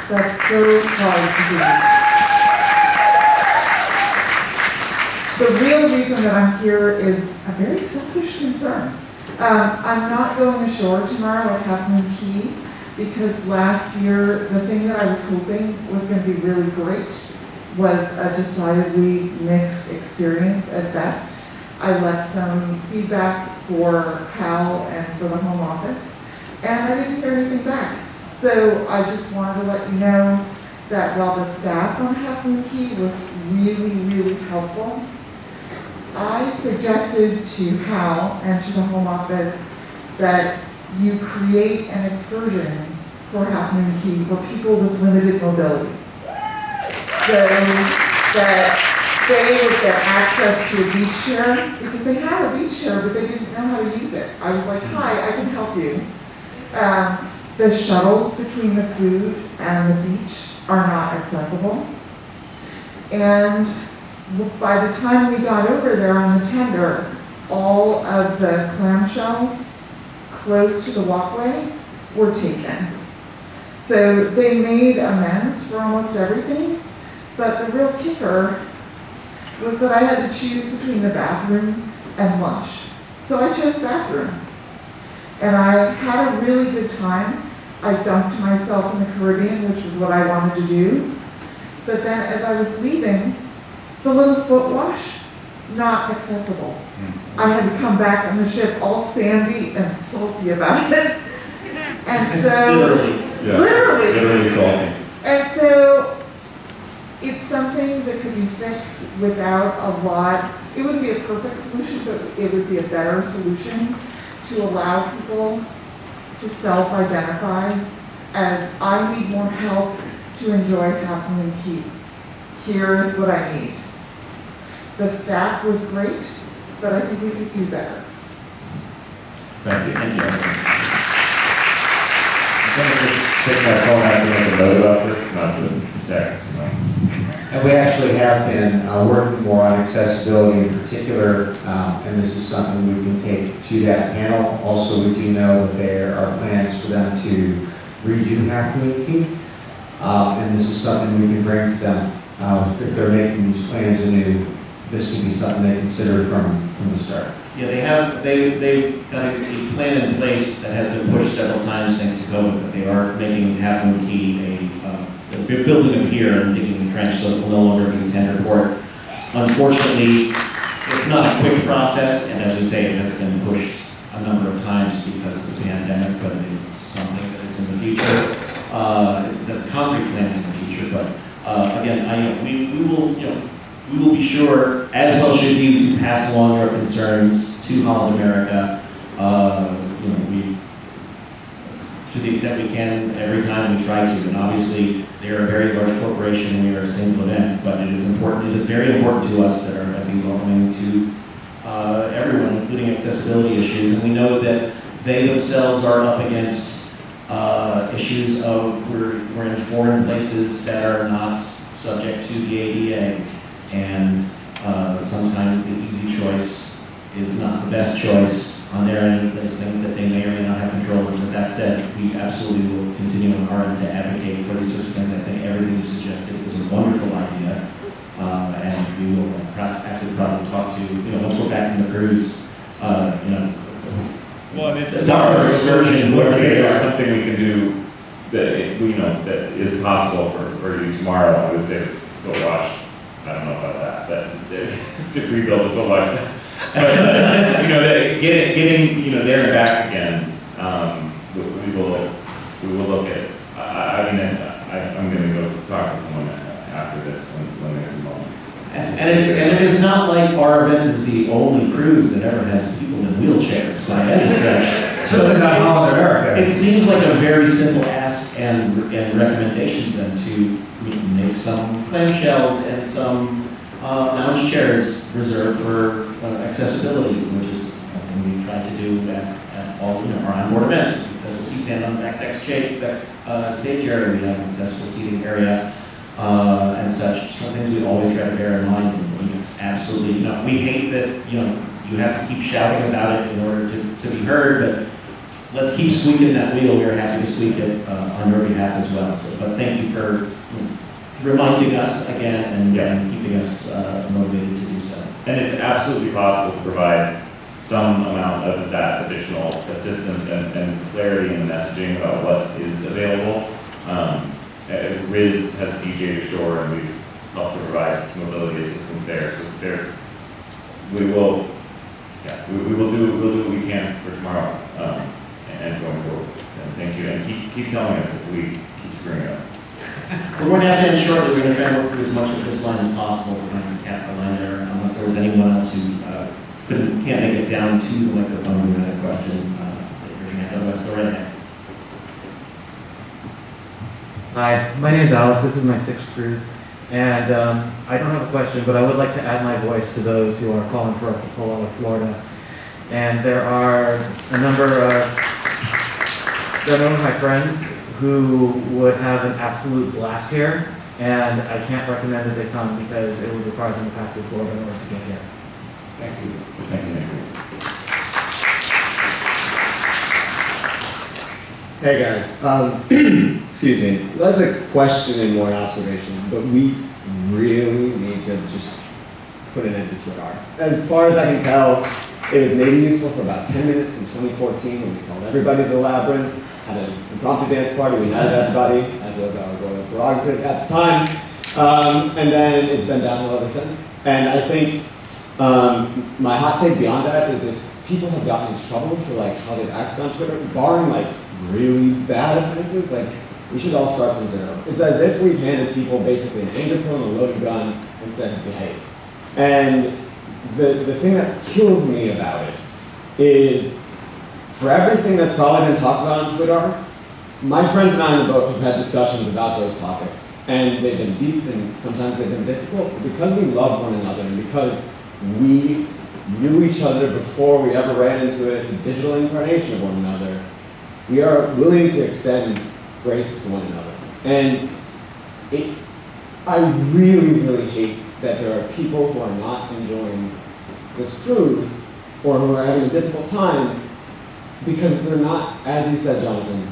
K: That's so hard to do. The real reason that I'm here is a very selfish concern. Um, I'm not going ashore tomorrow at Half Moon Cay because last year, the thing that I was hoping was going to be really great was a decidedly mixed experience at best. I left some feedback for Cal and for the home office, and I didn't hear anything back. So I just wanted to let you know that while the staff on Half Moon Cay was really, really helpful, I suggested to Hal and to the home office that you create an excursion for Half Moon Cay for people with limited mobility. So that they would get access to a beach chair, because they had a beach chair, but they didn't know how to use it. I was like, hi, I can help you. Um, the shuttles between the food and the beach are not accessible. And by the time we got over there on the tender, all of the clamshells close to the walkway were taken. So they made amends for almost everything, but the real kicker was that I had to choose between the bathroom and lunch. So I chose bathroom. And I had a really good time. I dunked myself in the Caribbean, which was what I wanted to do. But then as I was leaving, the little foot wash, not accessible. Hmm. I had to come back on the ship all sandy and salty about it. And so,
A: Literally.
C: Yeah.
K: literally,
C: Literally salty.
K: and so it's something that could be fixed without a lot, it wouldn't be a perfect solution, but it would be a better solution to allow people to self-identify as I need more help to enjoy Half Moon Cay. Here is what I need. The staff was great, but I think we could do better.
C: Thank you.
A: Thank you.
B: I'm gonna just take my phone out to make a note about this, not to text, you.
D: And we actually have been uh, working more on accessibility in particular, um, and this is something we can take to that panel. Also, we do know that there are plans for them to redo Half Moon Cay, um, and this is something we can bring to them. Uh, If they're making these plans anew, this can be something they consider from, from the start.
A: Yeah, they have, they, they've got a a plan in place that has been pushed several times thanks to COVID, but they are making Moon Cay a, uh, they're building a pier and digging the trench, so it will no longer be a tender port. Unfortunately, it's not a quick process, and as we say, it has been pushed a number of times because of the pandemic, but it is something that is in the future. Uh, the concrete plans in the future, but, uh, again, I, you know, we, we will, you know, we will be sure, as well should you, to pass along your concerns to Holland America. Uh, you know, we, to the extent we can, every time we try to, and obviously, they are a very large corporation, and we are a single event, but it is important, it is very important to us that are, be welcoming to, uh, everyone, including accessibility issues, and we know that they themselves are up against, uh, issues of, we're, we're in foreign places that are not subject to the ADA, and uh, sometimes the easy choice is not the best choice on their end. There's things that they may or may not have control over. But that said, we absolutely will continue on our end to advocate for these sorts of things. I think everything you suggested is a wonderful idea. Uh, and we will pro- actually probably talk to, you You know, once we're back from the cruise, uh, you know,
B: Well, it's.
A: A dollar excursion,
B: Let's
A: whatever
B: say there's something we can do that, you know, that is possible for, for you tomorrow, I would say, go wash. I don't know about that, but to rebuild the foot wash. But, uh, you know, getting, getting, you know, there and back again, um, we, we will, we will look at, I, I mean, I, I'm gonna go talk to someone after this, and
A: And it, and it is not like our event is the only cruise that ever has people in wheelchairs by any stretch.
D: So it's not America.
A: It seems like a very simple ask and, and recommendation then to make some clamshells and some, uh, lounge chairs reserved for uh, accessibility, which is something we tried to do at, at all, you know, our onboard events. Accessible seats and on the back deck stage, back, uh, stage area, we have an accessible seating area, uh, and such. Some things we always try to bear in mind, and it's absolutely, you know, we hate that, you know, you have to keep shouting about it in order to, to be heard, but let's keep squeaking that wheel, we're happy to squeak it, uh, on your behalf as well. But thank you for you know, reminding us again and, and keeping us, uh, motivated to do so.
B: And it's absolutely possible to provide some amount of that additional assistance and, and clarity in the messaging about what is available. Um, uh, Riz has DJ Shore, and we've helped to provide mobility assistance there, so there, we will, yeah, we, we will do, we'll do what we can for tomorrow, um, and going forward. And thank you, and keep, keep telling us if we keep screwing up.
A: We're going to have to end shortly, we're going to try and work through as much of this line as possible, we're going to cap the line there, unless there was anyone else who, uh, couldn't, can't make it down to the microphone who had a question, uh, raise your hand, otherwise go right ahead.
M: Hi, my name is Alex. This is my sixth cruise. And um, I don't have a question, but I would like to add my voice to those who are calling for us to pull out of Florida. And there are a number of, there are a number of my friends who would have an absolute blast here. And I can't recommend that they come because it would require them to pass through Florida in order to get here.
D: Thank you.
B: Thank you, Nick.
N: Hey guys, um, excuse me. That's a question and more an observation, but we really need to just put an end to Twitter. As far as I can tell, it was maybe useful for about 10 minutes in 2014 when we called everybody to the labyrinth, had an impromptu dance party, we invited everybody, as was our royal prerogative at the time, um, and then it's been downhill ever since. And I think um, my hot take beyond that is if people have gotten in trouble for like how they've acted on Twitter, barring like really bad offenses, like we should all start from zero. It's as if we've handed people basically an anger pill and a loaded gun and said behave. And the, the thing that kills me about it is for everything that's probably been talked about on Twitter, my friends and I in the boat have had discussions about those topics. And they've been deep and sometimes they've been difficult. But because we love one another and because we knew each other before we ever ran into a digital incarnation of one another, we are willing to extend grace to one another. And it, I really, really hate that there are people who are not enjoying this cruise or who are having a difficult time because they're not, as you said, Jonathan,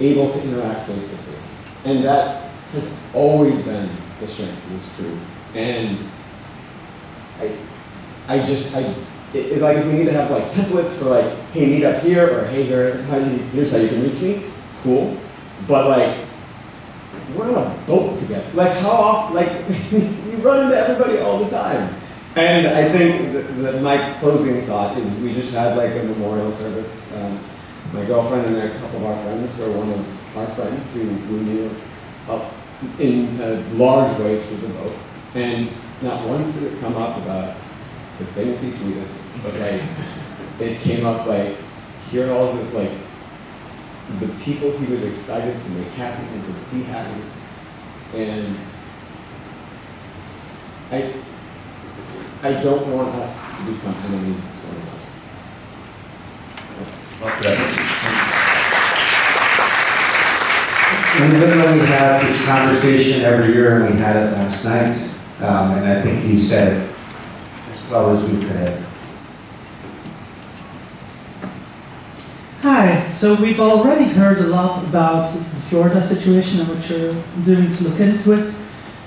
N: able to interact face to face. And that has always been the strength of this cruise. And I, I just, I, it, it, like if we need to have like templates for like, hey, meet up here, or hey, here, here's how you can reach me, cool. But like, we're on a boat together. Like how often, like we run into everybody all the time. And I think that, my closing thought is we just had like a memorial service. Um, my girlfriend and a couple of our friends were one of our friends who we knew up in a large way through the boat. And not once did it come up about the things he tweeted, but like it came up like hearing all the like the people he was excited to make happy and to see happy. And I I don't want us to become enemies to one another.
D: And even though we have this conversation every year, and we had it last night, um, and I think you said as well as we could have.
O: So we've already heard a lot about the Florida situation and what you're doing to look into it,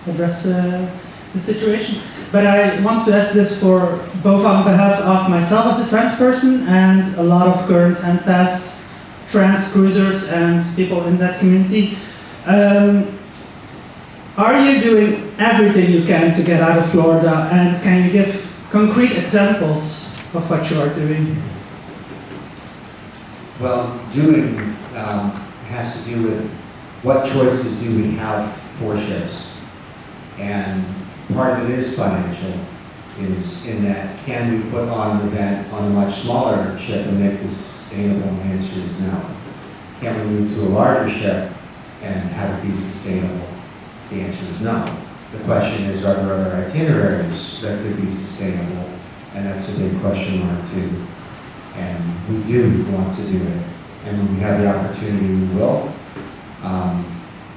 O: address uh, the situation. But I want to ask this for both on behalf of myself as a trans person and a lot of current and past trans cruisers and people in that community. Um, are you doing everything you can to get out of Florida and can you give concrete examples of what you are doing?
D: Well, doing um, has to do with what choices do we have for ships. And part of it is financial, is in that, can we put on an event on a much smaller ship and make this sustainable? The answer is no. Can we move to a larger ship and have it be sustainable? The answer is no. The question is, are there other itineraries that could be sustainable? And that's a big question mark too. And we do want to do it. And when we have the opportunity, we will. Um,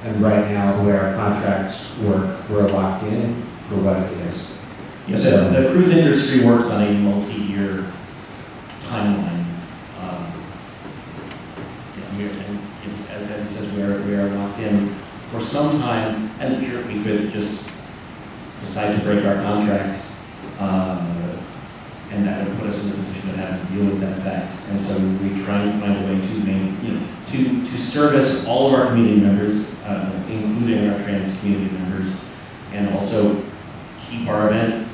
D: and right now, the way our contracts work, we're locked in for what it is.
A: Yeah, the, the cruise industry works on a multi-year timeline. Um, yeah, and, and as, as he says, we are, we are locked in for some time, and sure, we could just decide to break our contract, uh, and that would put us in a position of having to deal with that fact. And so we try and find a way to main, you know, to, to service all of our community members, uh, including our trans community members, and also keep our event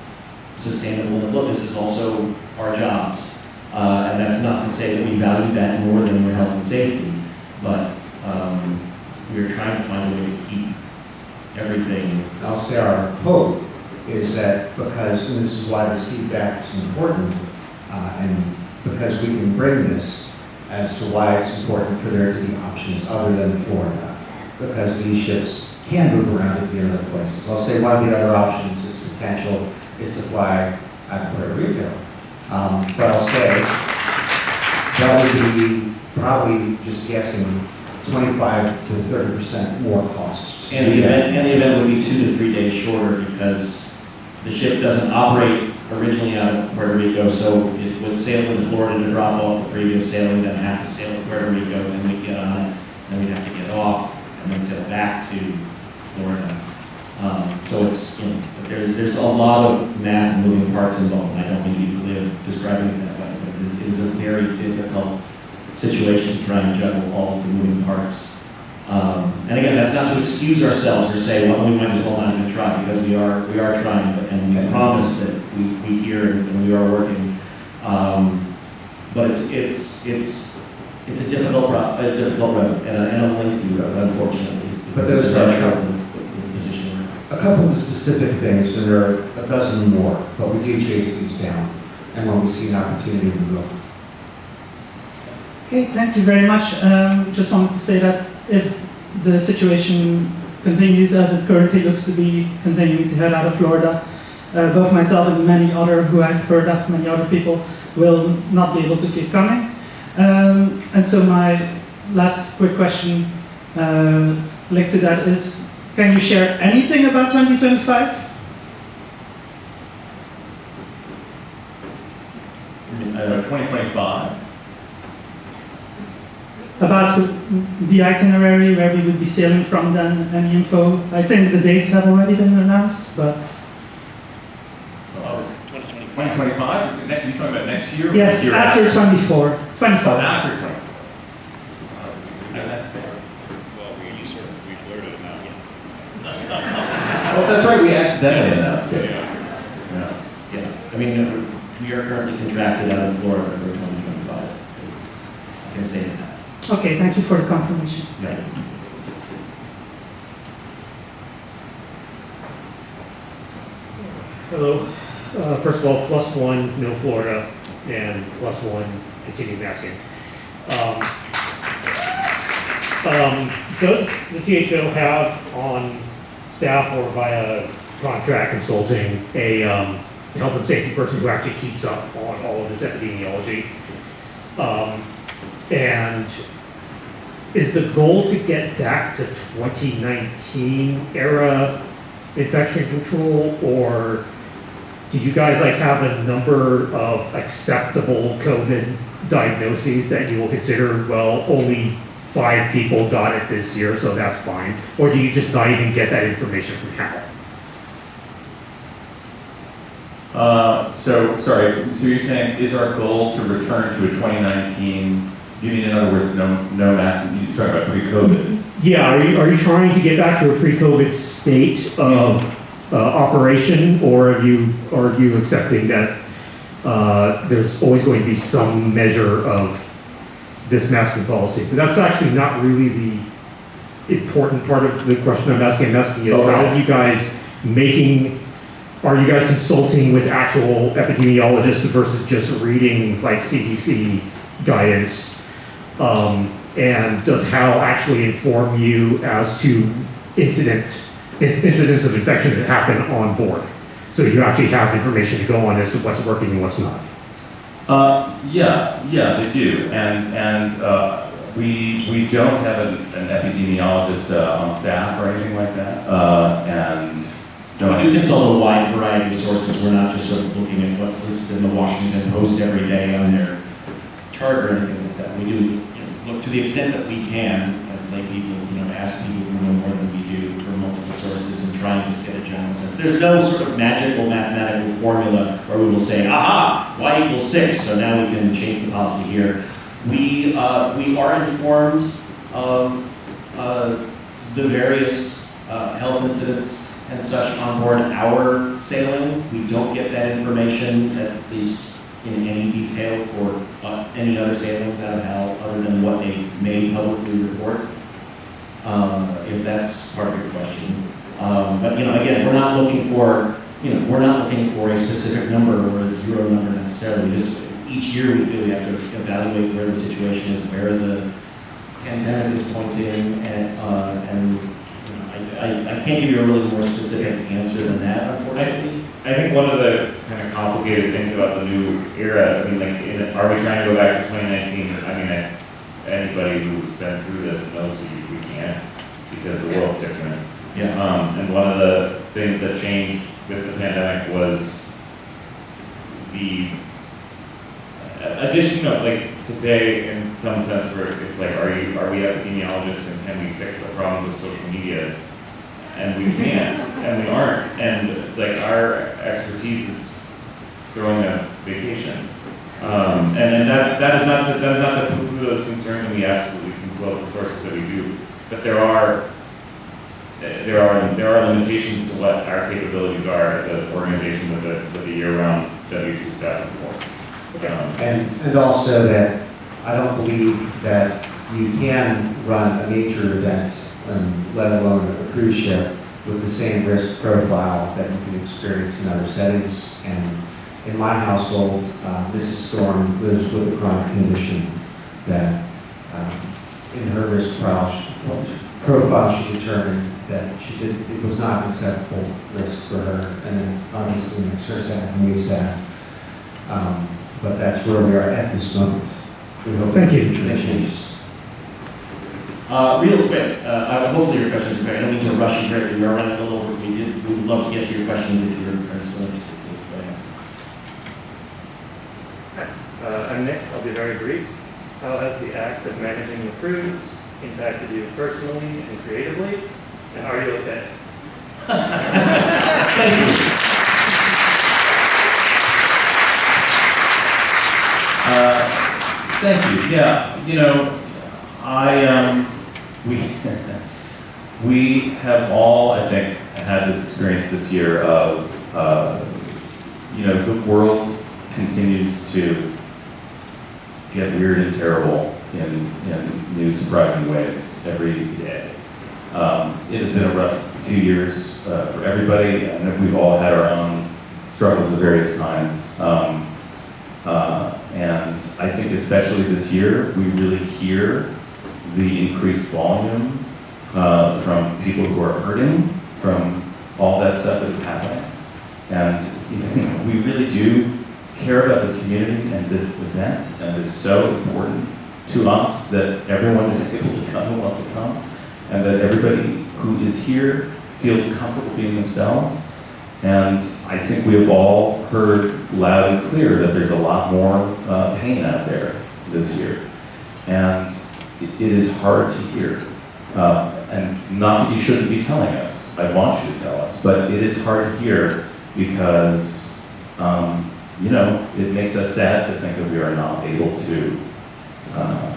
A: sustainable and look, this is also our jobs. Uh, and that's not to say that we value that more than your health and safety, but, um, we're trying to find a way to keep everything.
D: I'll say our hope is that because, and this is why this feedback is important, uh, and because we can bring this as to why it's important for there to be options other than Florida, because these ships can move around and be in other places. I'll say one of the other options is potential is to fly out Puerto Rico. Um, but I'll say that would be probably just guessing 25 to 30 percent more costs.
A: And the event, and the event would be two to three days shorter because the ship doesn't operate originally out of Puerto Rico, so it would sail into Florida to drop off the previous sailing, then have to sail to Puerto Rico, then we'd get on it, then we'd have to get off, and then sail back to Florida. Um, so it's, you know, there, there's a lot of math and moving parts involved, and I don't mean to be glib describing it that way, but it is- it is a very difficult situation to try and juggle all of the moving parts. Um, and again, that's not to excuse ourselves or say, well, we might as well not even try, because we are, we are trying, and we promise that we, we hear and we are working. Um, but it's, it's, it's, it's a difficult, ro- a difficult road and a, and a lengthy road, unfortunately.
D: But there's
A: because of
D: are-
A: the nature of the- the position we're in.
D: A couple of specific things, and there are a dozen more, but we do chase these down. And when we see an opportunity, we will.
O: Okay, thank you very much. Um, just wanted to say that if the situation continues as it currently looks to be continuing to head out of Florida, uh, both myself and many other who I've heard of, many other people, will not be able to keep coming. Um, and so my last quick question uh, linked to that is, can you share anything about 2025?
C: Uh, 2025.
O: About the itinerary, where we would be sailing from then, any info? I think the dates have already been announced, but
C: Oh, 2025? You're talking about next year?
O: yes,
C: year
O: after 24, 25.
C: Oh, after 25. Yeah.
P: Well, we sort of, we blurted them out.
C: That's right, we accidentally announced it.
A: Yeah. Yeah, I mean, we are currently contracted out of Florida for 2025. I can say that.
O: Okay, thank you for the confirmation.
A: Yeah.
Q: Hello. Uh, First of all, plus one, no Florida, and plus one, continue masking. Um, um, Does the THO have on staff or via contract consulting a um, health and safety person who actually keeps up on all of this epidemiology? Um, And is the goal to get back to 2019 era infection control, or do you guys like have a number of acceptable COVID diagnoses that you will consider, well, only five people got it this year, so that's fine? Or do you just not even get that information from Hal?
C: Uh, so, sorry, so you're saying, is our goal to return to a 2019, you mean in other words, no, no mass, you're talking about pre-COVID?
Q: Yeah, are you, are you trying to get back to a pre-COVID state of uh, operation, or are you, are you accepting that uh, there's always going to be some measure of this masking policy? But that's actually not really the important part of the question I'm asking. I'm asking is how are you guys making are you guys consulting with actual epidemiologists versus just reading like CDC guidance? Um, and does HAL actually inform you as to incident, incidents of infection that happen on board? So you actually have information to go on as to what's working and what's not?
C: Uh, yeah, yeah, they do, and, and, uh, we, we don't have an, an epidemiologist, uh, on staff or anything like that, uh, and. no,
A: We do consult a wide variety of sources, we're not just sort of looking at what's listed in the Washington Post every day on their chart or anything like that. We do, you know, look to the extent that we can, as lay people, you know, ask people who know more than we do for multiple sources and try and just get a general sense. There's no sort of magical mathematical formula where we will say, aha, y equals six, so now we can change the policy here. We, uh, we are informed of, uh, the various, uh, health incidents and such on board our sailing. We don't get that information, at least in any detail for, uh, any other sailings out of HAL, other than what they may publicly report. Uh, if that's part of your question. Um, but, you know, again, we're not looking for, you know, we're not looking for a specific number or a zero number necessarily. Just each year we feel we have to evaluate where the situation is, where the pandemic is pointing, and, uh, and, you know, I, I, I can't give you a really more specific answer than that, unfortunately.
B: I think one of the kind of complicated things about the new era, I mean, like, in, are we trying to go back to 2019? I mean, I, anybody who's been through this knows we, we can't because the world's different.
A: Yeah.
B: Um, and one of the things that changed with the pandemic was the uh, addition, of like today in some sense where it's like, are you, are we epidemiologists and can we fix the problems with social media? And we can't, and we aren't, and like our expertise is throwing a vacation. Um, and, and that's, that is not to, that is not to poo-poo those concerns, and we absolutely consult the sources that we do. But there are, there are, there are limitations to what our capabilities are as an organization with a, with a year-round W two staffing force. Um,
D: And, and also that I don't believe that you can run a nature event, um, let alone a cruise ship, with the same risk profile that you can experience in other settings. And in my household, uh, Mrs. Storm lives with a chronic condition that, um, in her risk profile, profile, she determined that she did, it was not an acceptable risk for her. And then obviously makes her sad and me sad. Um, But that's where we are at this moment. We hope
Q: Thank you.
D: changes.
A: Uh, real quick, uh, I- hopefully your questions are clear. I don't mean to rush you here, we are running a little over. We did, we would love to get to your questions if you're, interested, please, go ahead.
R: Uh, I'm Nick, I'll be very brief. How has the act of managing the cruise impacted you personally and creatively? And are you okay? Thank you.
C: Uh, Thank you, yeah, you know, I, um, we, we have all, I think, had this experience this year of, uh, you know, the world continues to get weird and terrible in, in new surprising ways every day. Um, it has been a rough few years uh, for everybody, and we've all had our own struggles of various kinds. Um, uh, and I think especially this year, we really hear the increased volume uh, from people who are hurting from all that stuff that is happening. And you know, we really do care about this community and this event, and it's so important to us that everyone is able to come who wants to come, and that everybody who is here feels comfortable being themselves. And I think we have all heard loud and clear that there's a lot more uh, pain out there this year. And it, is hard to hear. Uh, and not that you shouldn't be telling us, I want you to tell us, but it is hard to hear because, um, you know, it makes us sad to think that we are not able to, uh,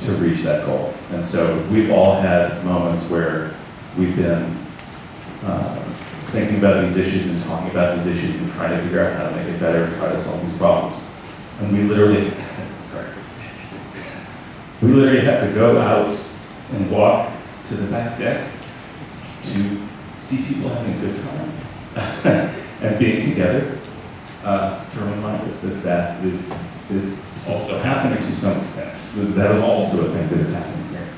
C: to reach that goal. And so we've all had moments where we've been uh, thinking about these issues and talking about these issues and trying to figure out how to make it better and try to solve these problems. And we literally, we literally have to go out and walk to the back deck to see people having a good time and being together uh, to remind us that that is, is also happening to some extent. That is also a thing that is happening here.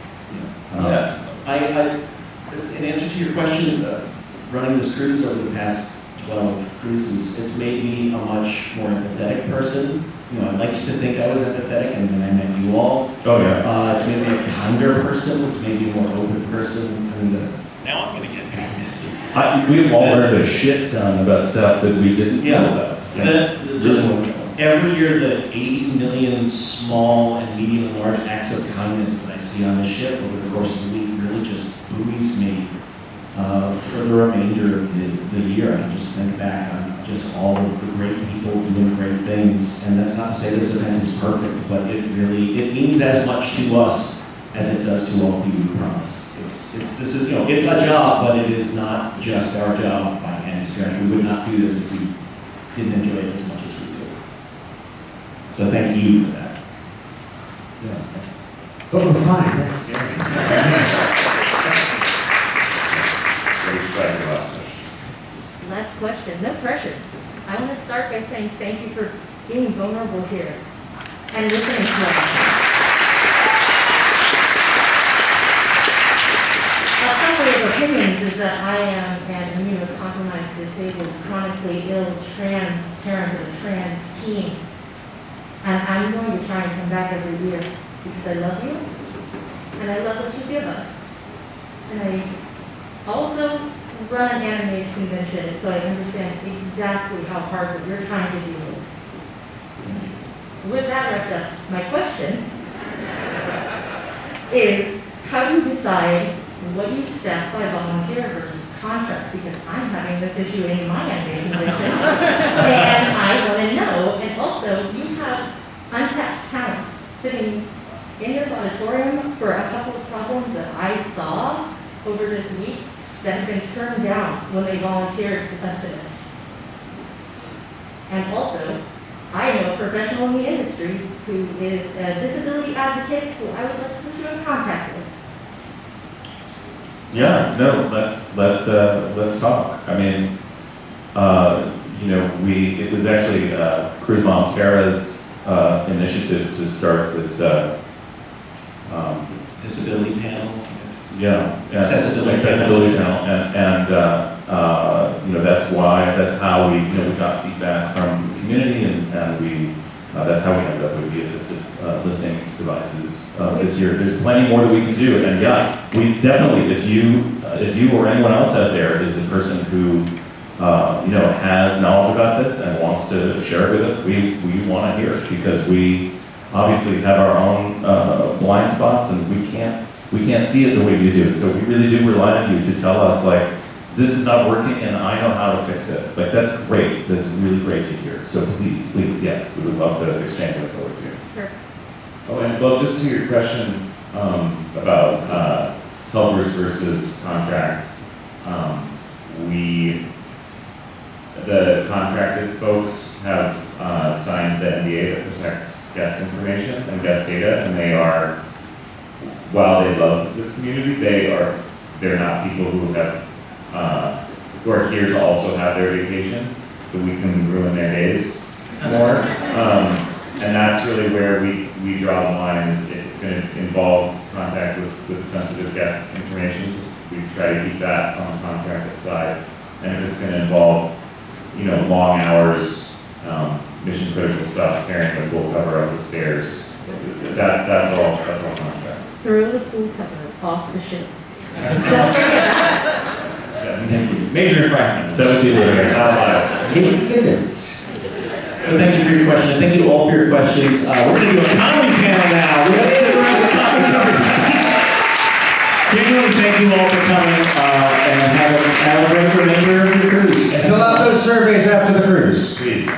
C: Um,
A: Yeah, I, I, in answer to your question, uh, running this cruise over the past 12 cruises, it's made me a much more empathetic person. You know, I liked to think I was empathetic, and then I met you all.
C: Oh, yeah.
A: Uh, it's made me a kinder person, it's made me a more open person, and uh,
P: Now I'm gonna get pissed.
C: I, we've all learned a shit ton about stuff that we didn't know
A: Yeah.
C: about.
A: The, the, just every year, the 80 million small and medium and large acts of kindness that I see on the ship over the course of the week really just buoys me uh, for the remainder of the, the year. I can just think back on just all of the great people doing great things. And that's not to say this event is perfect, but it really, it means as much to us as it does to all people who promise. It's, it's, this is, you know, it's a job, but it is not just our job by any stretch. We would not do this if we didn't enjoy it as much as we do. So thank you for that. Yeah.
D: But we're fine, thanks.
S: Last question, no pressure. I want to start by saying thank you for being vulnerable here and listening to us. Uh, summary of opinions is that I am an immunocompromised, disabled, chronically ill trans parent of a trans teen. And I'm going to try and come back every year because I love you and I love what you give us. And I also run an animated convention, so I understand exactly how hard what you're trying to do is. With that wrapped up, my question is, how do you decide what you staff by volunteer versus contract? Because I'm having this issue in my animated convention, and I want to know, and also, you have untapped talent sitting in this auditorium for a couple of problems that I saw over this week that have been turned down when they volunteered to assist. And also, I know a professional in the industry who is a disability advocate who I would like to put you in contact with.
C: Yeah, no, let's, let's, uh, let's talk. I mean, uh, you know, we, it was actually, uh, Cruz Montera's, uh, initiative to start this, uh, um,
A: Disability panel.
C: Yeah. yeah,
A: Accessibility
C: Accessibility
A: panel.
C: and, and, uh, uh, you know, that's why, that's how we, you know, we got feedback from the community, and, and we, uh, that's how we ended up with the assistive, uh, listening devices, uh, this year. There's plenty more that we can do, and yeah, we definitely, if you, uh, if you or anyone else out there is a person who, uh, you know, has knowledge about this and wants to share it with us, we, we want to hear it, because we obviously have our own, uh, blind spots, and we can't, we can't see it the way you do. So we really do rely on you to tell us, like, this is not working and I know how to fix it. Like, that's great. That's really great to hear. So please, please, yes, we would love to exchange info with you.
S: Sure.
B: Oh, and well, just to your question, um, about, uh, helpers versus contract, um, we, the contracted folks have, uh, signed the NDA that protects guest information and guest data, and they are, while they love this community, they are, they're not people who have, uh, who are here to also have their vacation, so we can ruin their days more. Um, and that's really where we, we draw the line, it's gonna involve contact with, with sensitive guest information, we try to keep that on the contracted side. And if it's gonna involve, you know, long hours, um, mission critical stuff, carrying the full cover up the stairs, that, that's all, that's all contract.
S: Throw the pool cover off the ship. Don't forget that.
A: Major infraction.
C: That would be the-
A: Not allowed. But thank you for your question. Thank you all for your questions. Uh, we're going to do a comedy panel now. We're going to sit around the topic. Genuinely, thank you all for coming, uh, and have a, have a great remainder of your cruise.
D: And fill out those surveys after the cruise.
B: Please.